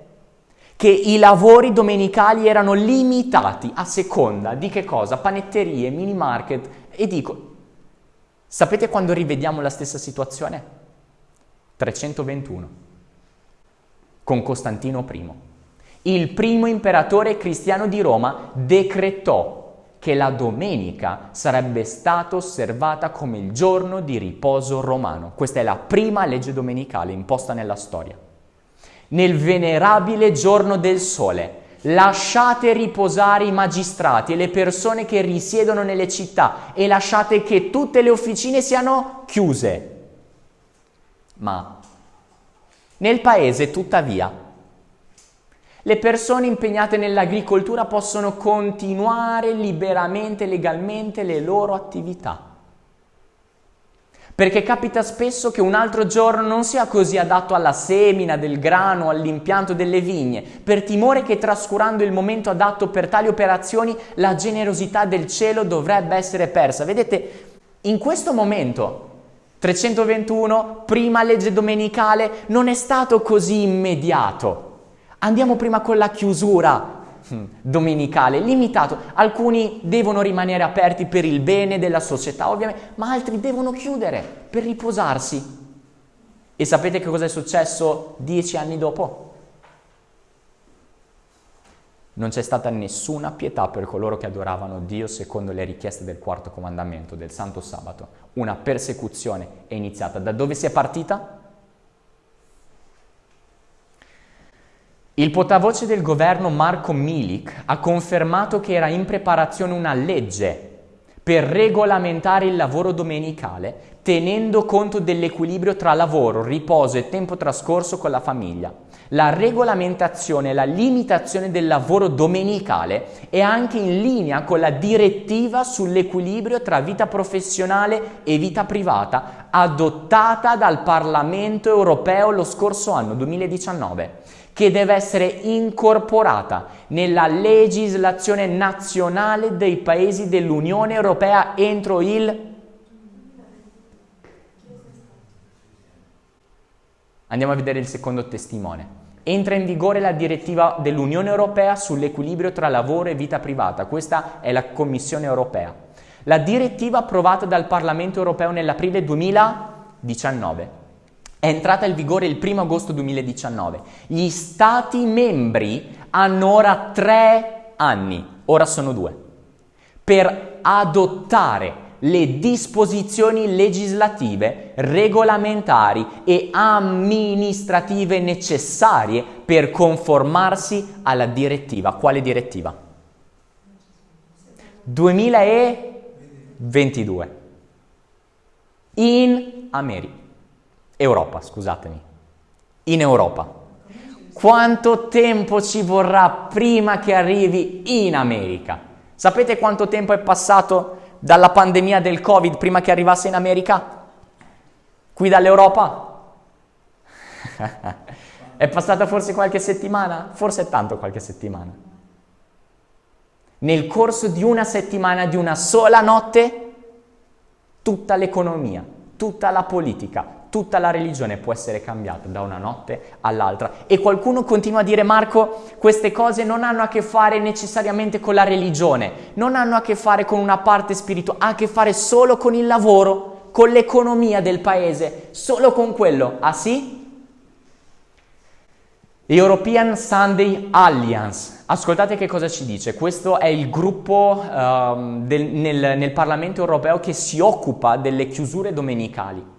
[SPEAKER 1] Che i lavori domenicali erano limitati a seconda di che cosa? Panetterie, mini market e dico, Sapete quando rivediamo la stessa situazione? 321, con Costantino I. Il primo imperatore cristiano di Roma decretò che la domenica sarebbe stata osservata come il giorno di riposo romano. Questa è la prima legge domenicale imposta nella storia. Nel venerabile giorno del sole, lasciate riposare i magistrati e le persone che risiedono nelle città e lasciate che tutte le officine siano chiuse. Ma nel paese, tuttavia, le persone impegnate nell'agricoltura possono continuare liberamente, legalmente le loro attività. Perché capita spesso che un altro giorno non sia così adatto alla semina del grano, all'impianto delle vigne, per timore che trascurando il momento adatto per tali operazioni la generosità del cielo dovrebbe essere persa. Vedete, in questo momento 321, prima legge domenicale, non è stato così immediato. Andiamo prima con la chiusura. Domenicale, limitato. Alcuni devono rimanere aperti per il bene della società, ovviamente, ma altri devono chiudere per riposarsi. E sapete che cosa è successo dieci anni dopo? Non c'è stata nessuna pietà per coloro che adoravano Dio secondo le richieste del quarto comandamento, del Santo Sabato. Una persecuzione è iniziata. Da dove si è partita? Il portavoce del governo Marco Milik ha confermato che era in preparazione una legge per regolamentare il lavoro domenicale, tenendo conto dell'equilibrio tra lavoro, riposo e tempo trascorso con la famiglia. La regolamentazione e la limitazione del lavoro domenicale è anche in linea con la direttiva sull'equilibrio tra vita professionale e vita privata adottata dal Parlamento europeo lo scorso anno 2019 che deve essere incorporata nella legislazione nazionale dei paesi dell'Unione Europea entro il... Andiamo a vedere il secondo testimone. Entra in vigore la direttiva dell'Unione Europea sull'equilibrio tra lavoro e vita privata. Questa è la Commissione Europea. La direttiva approvata dal Parlamento Europeo nell'aprile 2019 È entrata in vigore il 1 agosto 2019. Gli Stati membri hanno ora tre anni, ora sono due, per adottare le disposizioni legislative, regolamentari e amministrative necessarie per conformarsi alla direttiva. Quale direttiva? 2022. In America. Europa, scusatemi. In Europa. Quanto tempo ci vorrà prima che arrivi in America? Sapete quanto tempo è passato dalla pandemia del Covid prima che arrivasse in America? Qui dall'Europa? (laughs) è passata forse qualche settimana? Forse è tanto qualche settimana. Nel corso di una settimana, di una sola notte, tutta l'economia, tutta la politica, tutta la religione può essere cambiata da una notte all'altra. E qualcuno continua a dire, Marco, queste cose non hanno a che fare necessariamente con la religione, non hanno a che fare con una parte spirituale, ha a che fare solo con il lavoro, con l'economia del paese, solo con quello. Ah sì? European Sunday Alliance. Ascoltate che cosa ci dice. Questo è il gruppo um, del, nel, nel Parlamento europeo che si occupa delle chiusure domenicali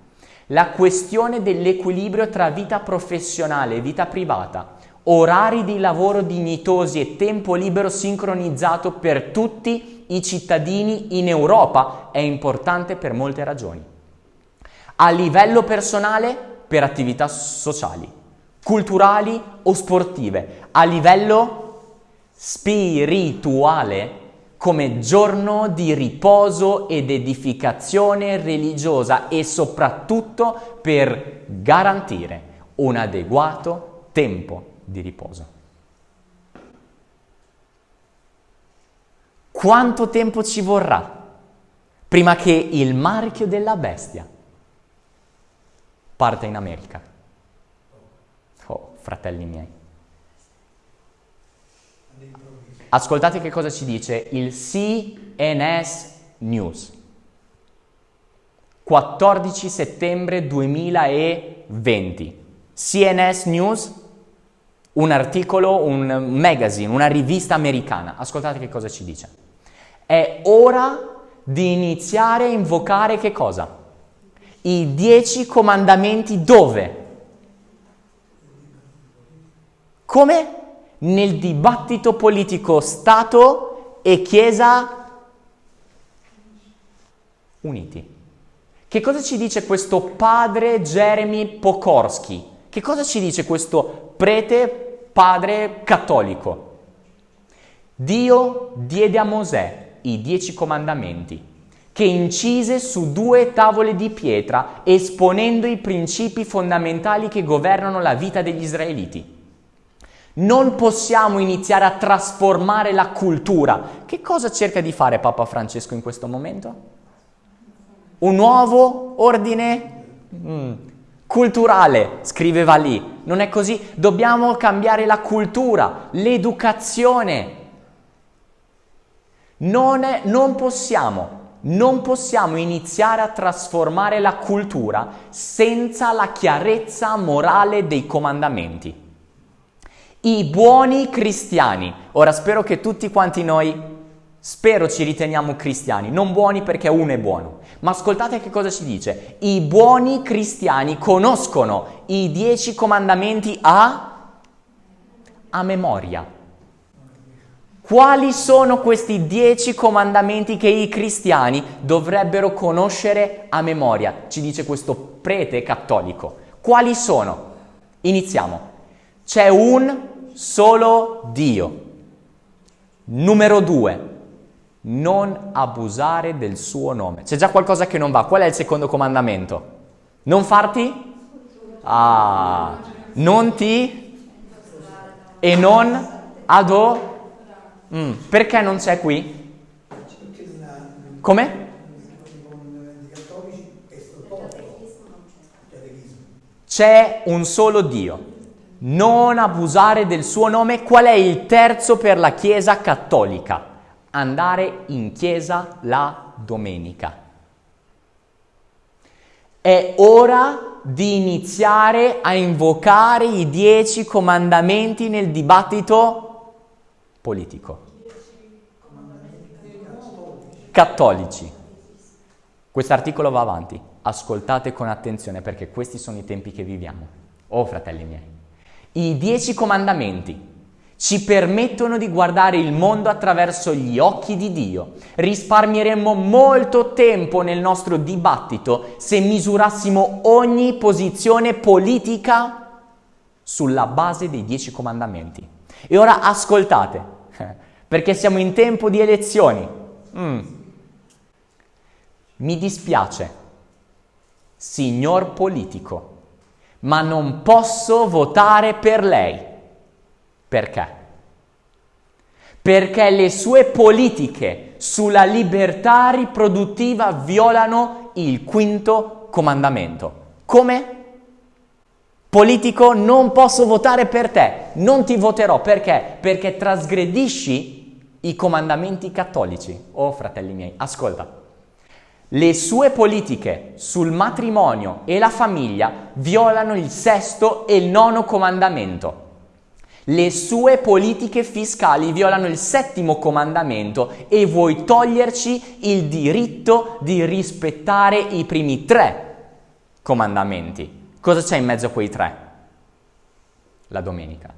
[SPEAKER 1] la questione dell'equilibrio tra vita professionale e vita privata, orari di lavoro dignitosi e tempo libero sincronizzato per tutti i cittadini in Europa è importante per molte ragioni. A livello personale, per attività sociali, culturali o sportive. A livello spirituale, come giorno di riposo ed edificazione religiosa e soprattutto per garantire un adeguato tempo di riposo. Quanto tempo ci vorrà prima che il marchio della bestia parte in America? Oh, fratelli miei. Ascoltate che cosa ci dice il CNS News. 14 settembre 2020. CNS News, un articolo, un magazine, una rivista americana. Ascoltate che cosa ci dice. È ora di iniziare a invocare che cosa? I dieci comandamenti dove? Come? Nel dibattito politico Stato e Chiesa uniti. Che cosa ci dice questo padre Jeremy Pokorski? Che cosa ci dice questo prete padre cattolico? Dio diede a Mosè i dieci comandamenti che incise su due tavole di pietra esponendo i principi fondamentali che governano la vita degli israeliti. Non possiamo iniziare a trasformare la cultura. Che cosa cerca di fare Papa Francesco in questo momento? Un nuovo ordine mm, culturale, scriveva lì. Non è così? Dobbiamo cambiare la cultura, l'educazione. Non, è, non possiamo non possiamo iniziare a trasformare la cultura senza la chiarezza morale dei comandamenti. I buoni cristiani. Ora spero che tutti quanti noi, spero ci riteniamo cristiani, non buoni perché uno è buono. Ma ascoltate che cosa ci dice. I buoni cristiani conoscono i dieci comandamenti a, a memoria. Quali sono questi dieci comandamenti che i cristiani dovrebbero conoscere a memoria? Ci dice questo prete cattolico. Quali sono? Iniziamo. C'è un solo Dio. Numero due, non abusare del suo nome. C'è già qualcosa che non va. Qual è il secondo comandamento? Non farti? Ah, non ti e non ado. Mm, perché non c'è qui? Come? C'è un solo Dio non abusare del suo nome. Qual è il terzo per la Chiesa cattolica? Andare in chiesa la domenica. È ora di iniziare a invocare i dieci comandamenti nel dibattito politico. Cattolici. Quest'articolo va avanti. Ascoltate con attenzione perché questi sono i tempi che viviamo. Oh fratelli miei. I dieci comandamenti ci permettono di guardare il mondo attraverso gli occhi di Dio. Risparmieremmo molto tempo nel nostro dibattito se misurassimo ogni posizione politica sulla base dei dieci comandamenti. E ora ascoltate, (laughs) perché siamo in tempo di elezioni. Mm. Mi dispiace, signor politico, ma non posso votare per lei. Perché? Perché le sue politiche sulla libertà riproduttiva violano il quinto comandamento. Come? Politico, non posso votare per te, non ti voterò. Perché? Perché trasgredisci i comandamenti cattolici. Oh fratelli miei, ascolta. Le sue politiche sul matrimonio e la famiglia violano il sesto e il nono comandamento. Le sue politiche fiscali violano il settimo comandamento e vuoi toglierci il diritto di rispettare i primi tre comandamenti. Cosa c'è in mezzo a quei tre? La domenica.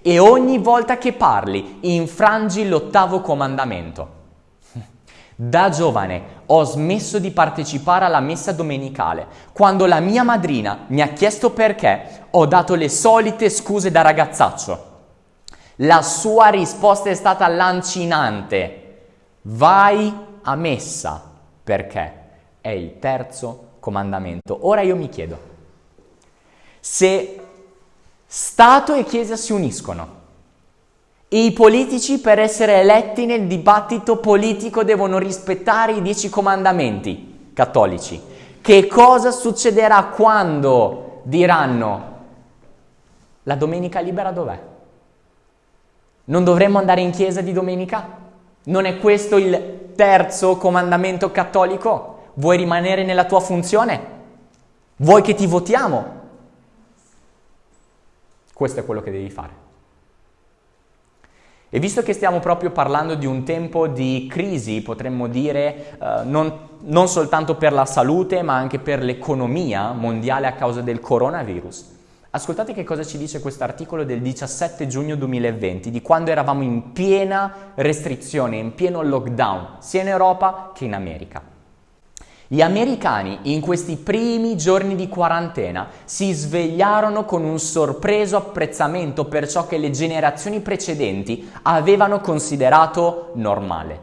[SPEAKER 1] E ogni volta che parli infrangi l'ottavo comandamento. Da giovane ho smesso di partecipare alla messa domenicale. Quando la mia madrina mi ha chiesto perché, ho dato le solite scuse da ragazzaccio. La sua risposta è stata lancinante. Vai a messa perché è il terzo comandamento. Ora io mi chiedo, se Stato e Chiesa si uniscono i politici per essere eletti nel dibattito politico devono rispettare i dieci comandamenti cattolici, che cosa succederà quando diranno la domenica libera dov'è? Non dovremmo andare in chiesa di domenica? Non è questo il terzo comandamento cattolico? Vuoi rimanere nella tua funzione? Vuoi che ti votiamo? Questo è quello che devi fare. E visto che stiamo proprio parlando di un tempo di crisi, potremmo dire, eh, non, non soltanto per la salute, ma anche per l'economia mondiale a causa del coronavirus, Ascoltate che cosa ci dice questo articolo del 17 giugno 2020, di quando eravamo in piena restrizione, in pieno lockdown, sia in Europa che in America. Gli americani in questi primi giorni di quarantena si svegliarono con un sorpreso apprezzamento per ciò che le generazioni precedenti avevano considerato normale.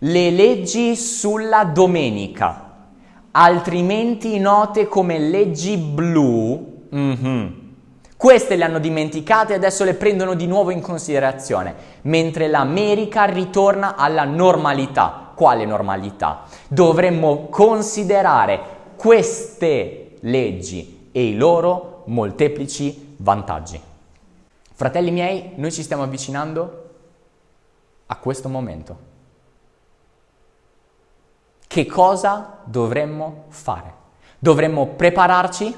[SPEAKER 1] Le leggi sulla domenica, altrimenti note come leggi blu, Mm-hmm. Queste le hanno dimenticate e adesso le prendono di nuovo in considerazione, mentre l'America ritorna alla normalità. Quale normalità? Dovremmo considerare queste leggi e i loro molteplici vantaggi. Fratelli miei, noi ci stiamo avvicinando a questo momento. Che cosa dovremmo fare? Dovremmo prepararci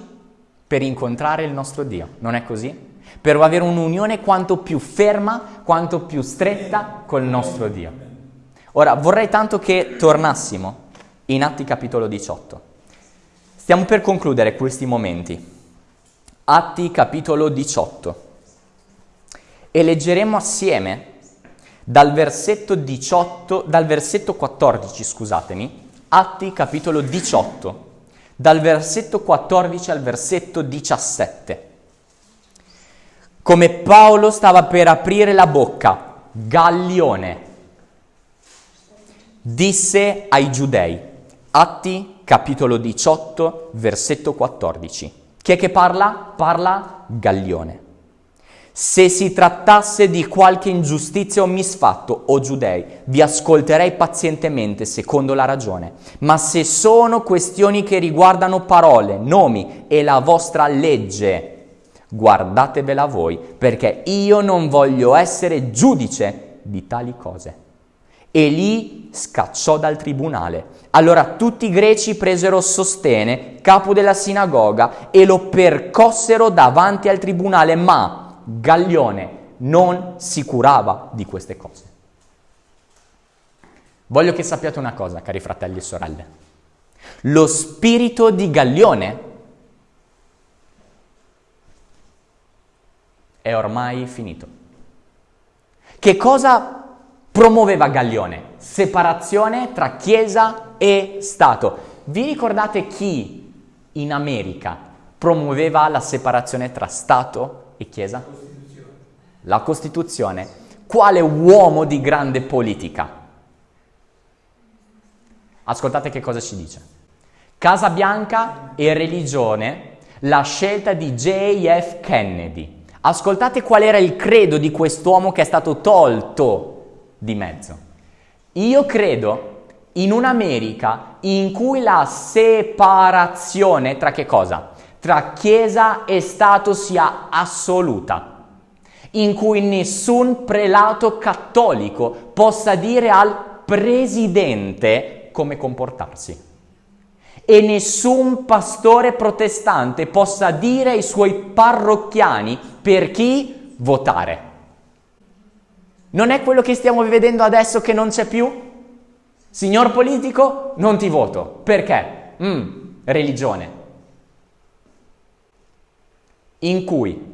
[SPEAKER 1] per incontrare il nostro Dio, non è così? Per avere un'unione quanto più ferma, quanto più stretta col nostro Dio. Ora, vorrei tanto che tornassimo in Atti capitolo 18. Stiamo per concludere questi momenti. Atti capitolo 18. E leggeremo assieme dal versetto 18, dal versetto 14, scusatemi, Atti capitolo 18 dal versetto 14 al versetto 17. Come Paolo stava per aprire la bocca, Gallione disse ai giudei, Atti capitolo 18, versetto 14. Chi è che parla? Parla Gallione. Se si trattasse di qualche ingiustizia o misfatto, o giudei, vi ascolterei pazientemente secondo la ragione, ma se sono questioni che riguardano parole, nomi e la vostra legge, guardatevela voi, perché io non voglio essere giudice di tali cose. E li scacciò dal tribunale. Allora tutti i greci presero Sostene, capo della sinagoga, e lo percossero davanti al tribunale, ma Gaglione non si curava di queste cose. Voglio che sappiate una cosa, cari fratelli e sorelle. Lo spirito di Gaglione è ormai finito. Che cosa promuoveva Gaglione? Separazione tra Chiesa e Stato. Vi ricordate chi in America promuoveva la separazione tra Stato e Chiesa? Costituzione. La Costituzione. Quale uomo di grande politica? Ascoltate che cosa ci dice. Casa Bianca e religione, la scelta di JF Kennedy. Ascoltate qual era il credo di quest'uomo che è stato tolto di mezzo. Io credo in un'America in cui la separazione tra che cosa? Tra Chiesa e Stato sia assoluta, in cui nessun prelato cattolico possa dire al presidente come comportarsi e nessun pastore protestante possa dire ai suoi parrocchiani per chi votare. Non è quello che stiamo vedendo adesso che non c'è più? Signor politico, non ti voto. Perché? Mm, religione. In cui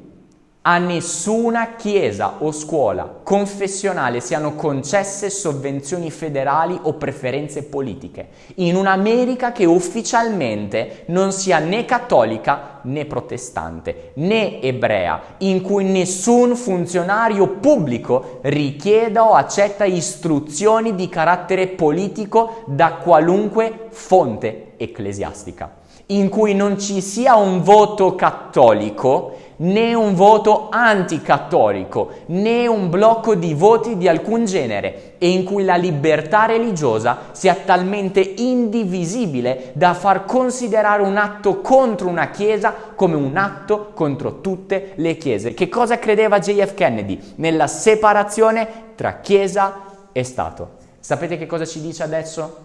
[SPEAKER 1] a nessuna chiesa o scuola confessionale siano concesse sovvenzioni federali o preferenze politiche, in un'America che ufficialmente non sia né cattolica né protestante, né ebrea, in cui nessun funzionario pubblico richieda o accetta istruzioni di carattere politico da qualunque fonte ecclesiastica, in cui non ci sia un voto cattolico né un voto anticattolico, né un blocco di voti di alcun genere e in cui la libertà religiosa sia talmente indivisibile da far considerare un atto contro una chiesa come un atto contro tutte le chiese. Che cosa credeva JF Kennedy? Nella separazione tra chiesa e Stato. Sapete che cosa ci dice adesso?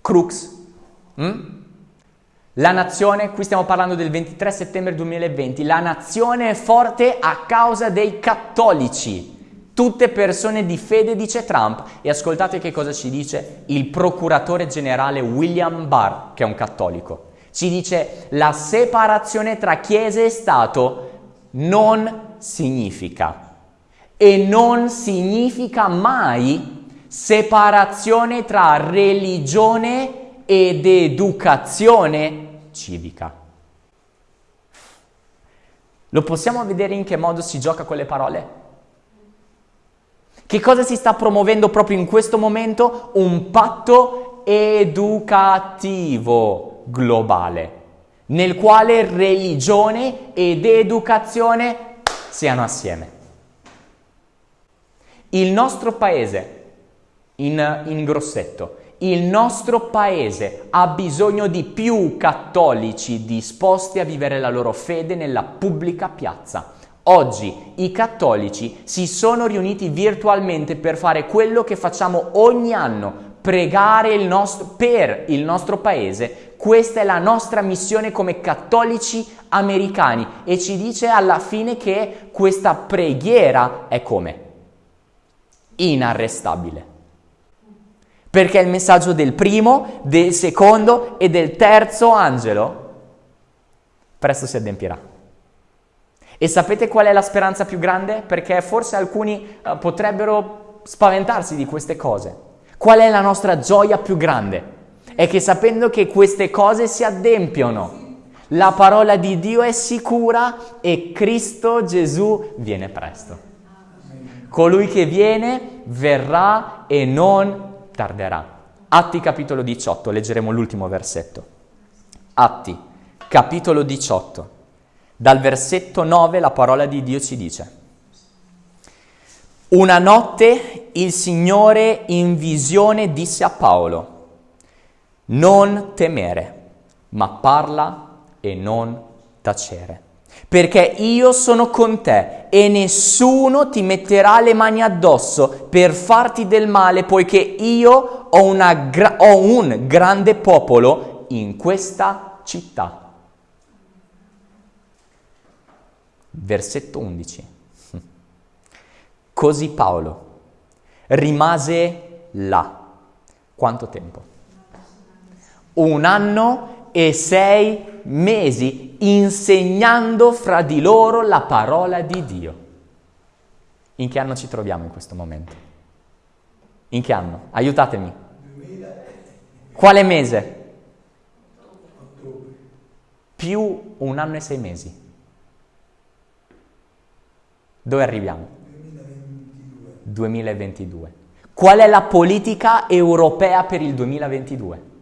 [SPEAKER 1] Crux? Mm? La nazione, qui stiamo parlando del 23 settembre 2020, la nazione è forte a causa dei cattolici. Tutte persone di fede, dice Trump. E ascoltate che cosa ci dice il procuratore generale William Barr, che è un cattolico. Ci dice la separazione tra Chiesa e Stato non significa e non significa mai separazione tra religione ed educazione civica. Lo possiamo vedere in che modo si gioca con le parole? Che cosa si sta promuovendo proprio in questo momento? Un patto educativo globale, nel quale religione ed educazione siano assieme. Il nostro paese, in, in grossetto, il nostro paese ha bisogno di più cattolici disposti a vivere la loro fede nella pubblica piazza. Oggi i cattolici si sono riuniti virtualmente per fare quello che facciamo ogni anno, pregare il nostro, per il nostro paese. Questa è la nostra missione come cattolici americani e ci dice alla fine che questa preghiera è come? Inarrestabile perché il messaggio del primo, del secondo e del terzo angelo presto si adempirà. E sapete qual è la speranza più grande? Perché forse alcuni uh, potrebbero spaventarsi di queste cose. Qual è la nostra gioia più grande? È che sapendo che queste cose si adempiono, la parola di Dio è sicura e Cristo Gesù viene presto. Colui che viene verrà e non tarderà. Atti capitolo 18, leggeremo l'ultimo versetto. Atti capitolo 18. Dal versetto 9 la parola di Dio ci dice. Una notte il Signore in visione disse a Paolo, non temere, ma parla e non tacere. Perché io sono con te e nessuno ti metterà le mani addosso per farti del male, poiché io ho, gra- ho un grande popolo in questa città. Versetto 11. Così Paolo rimase là. Quanto tempo? Un anno e sei mesi insegnando fra di loro la parola di Dio. In che anno ci troviamo in questo momento? In che anno? Aiutatemi. Quale mese? Più un anno e sei mesi. Dove arriviamo? 2022. 2022. Qual è la politica europea per il 2022?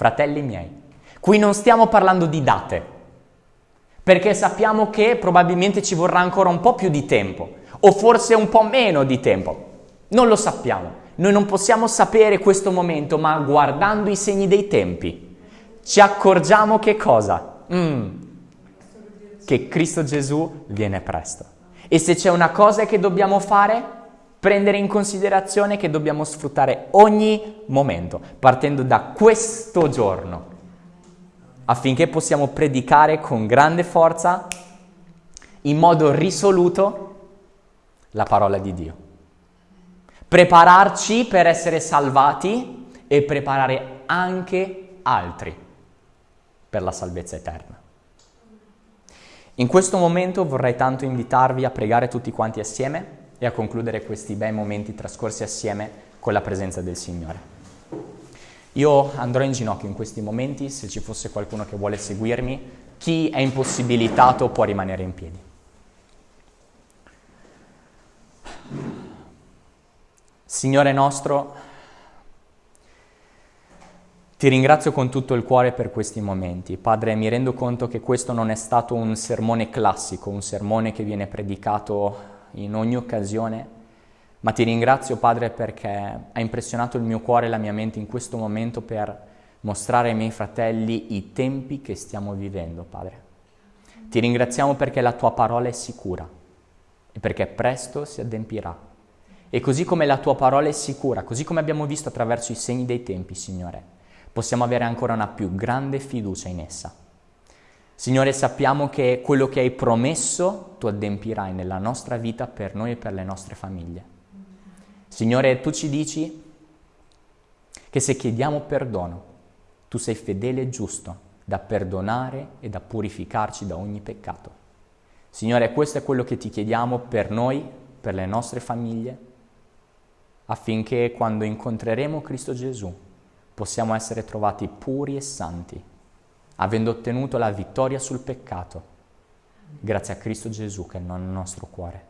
[SPEAKER 1] Fratelli miei, qui non stiamo parlando di date, perché sappiamo che probabilmente ci vorrà ancora un po' più di tempo, o forse un po' meno di tempo. Non lo sappiamo. Noi non possiamo sapere questo momento, ma guardando i segni dei tempi, ci accorgiamo che cosa? Mm, che Cristo Gesù viene presto. E se c'è una cosa che dobbiamo fare, prendere in considerazione che dobbiamo sfruttare ogni momento, partendo da questo giorno, affinché possiamo predicare con grande forza, in modo risoluto, la parola di Dio. Prepararci per essere salvati e preparare anche altri per la salvezza eterna. In questo momento vorrei tanto invitarvi a pregare tutti quanti assieme e a concludere questi bei momenti trascorsi assieme con la presenza del Signore. Io andrò in ginocchio in questi momenti, se ci fosse qualcuno che vuole seguirmi, chi è impossibilitato può rimanere in piedi. Signore nostro, ti ringrazio con tutto il cuore per questi momenti. Padre, mi rendo conto che questo non è stato un sermone classico, un sermone che viene predicato in ogni occasione, ma ti ringrazio, Padre, perché hai impressionato il mio cuore e la mia mente in questo momento per mostrare ai miei fratelli i tempi che stiamo vivendo, Padre. Ti ringraziamo perché la tua parola è sicura e perché presto si adempirà. E così come la tua parola è sicura, così come abbiamo visto attraverso i segni dei tempi, Signore, possiamo avere ancora una più grande fiducia in essa. Signore, sappiamo che quello che hai promesso tu adempirai nella nostra vita per noi e per le nostre famiglie. Signore, tu ci dici che se chiediamo perdono, tu sei fedele e giusto da perdonare e da purificarci da ogni peccato. Signore, questo è quello che ti chiediamo per noi, per le nostre famiglie, affinché quando incontreremo Cristo Gesù, possiamo essere trovati puri e santi, avendo ottenuto la vittoria sul peccato, grazie a Cristo Gesù che è nel nostro cuore.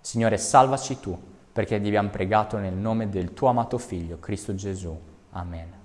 [SPEAKER 1] Signore, salvaci tu, perché ti abbiamo pregato nel nome del tuo amato Figlio, Cristo Gesù. Amen.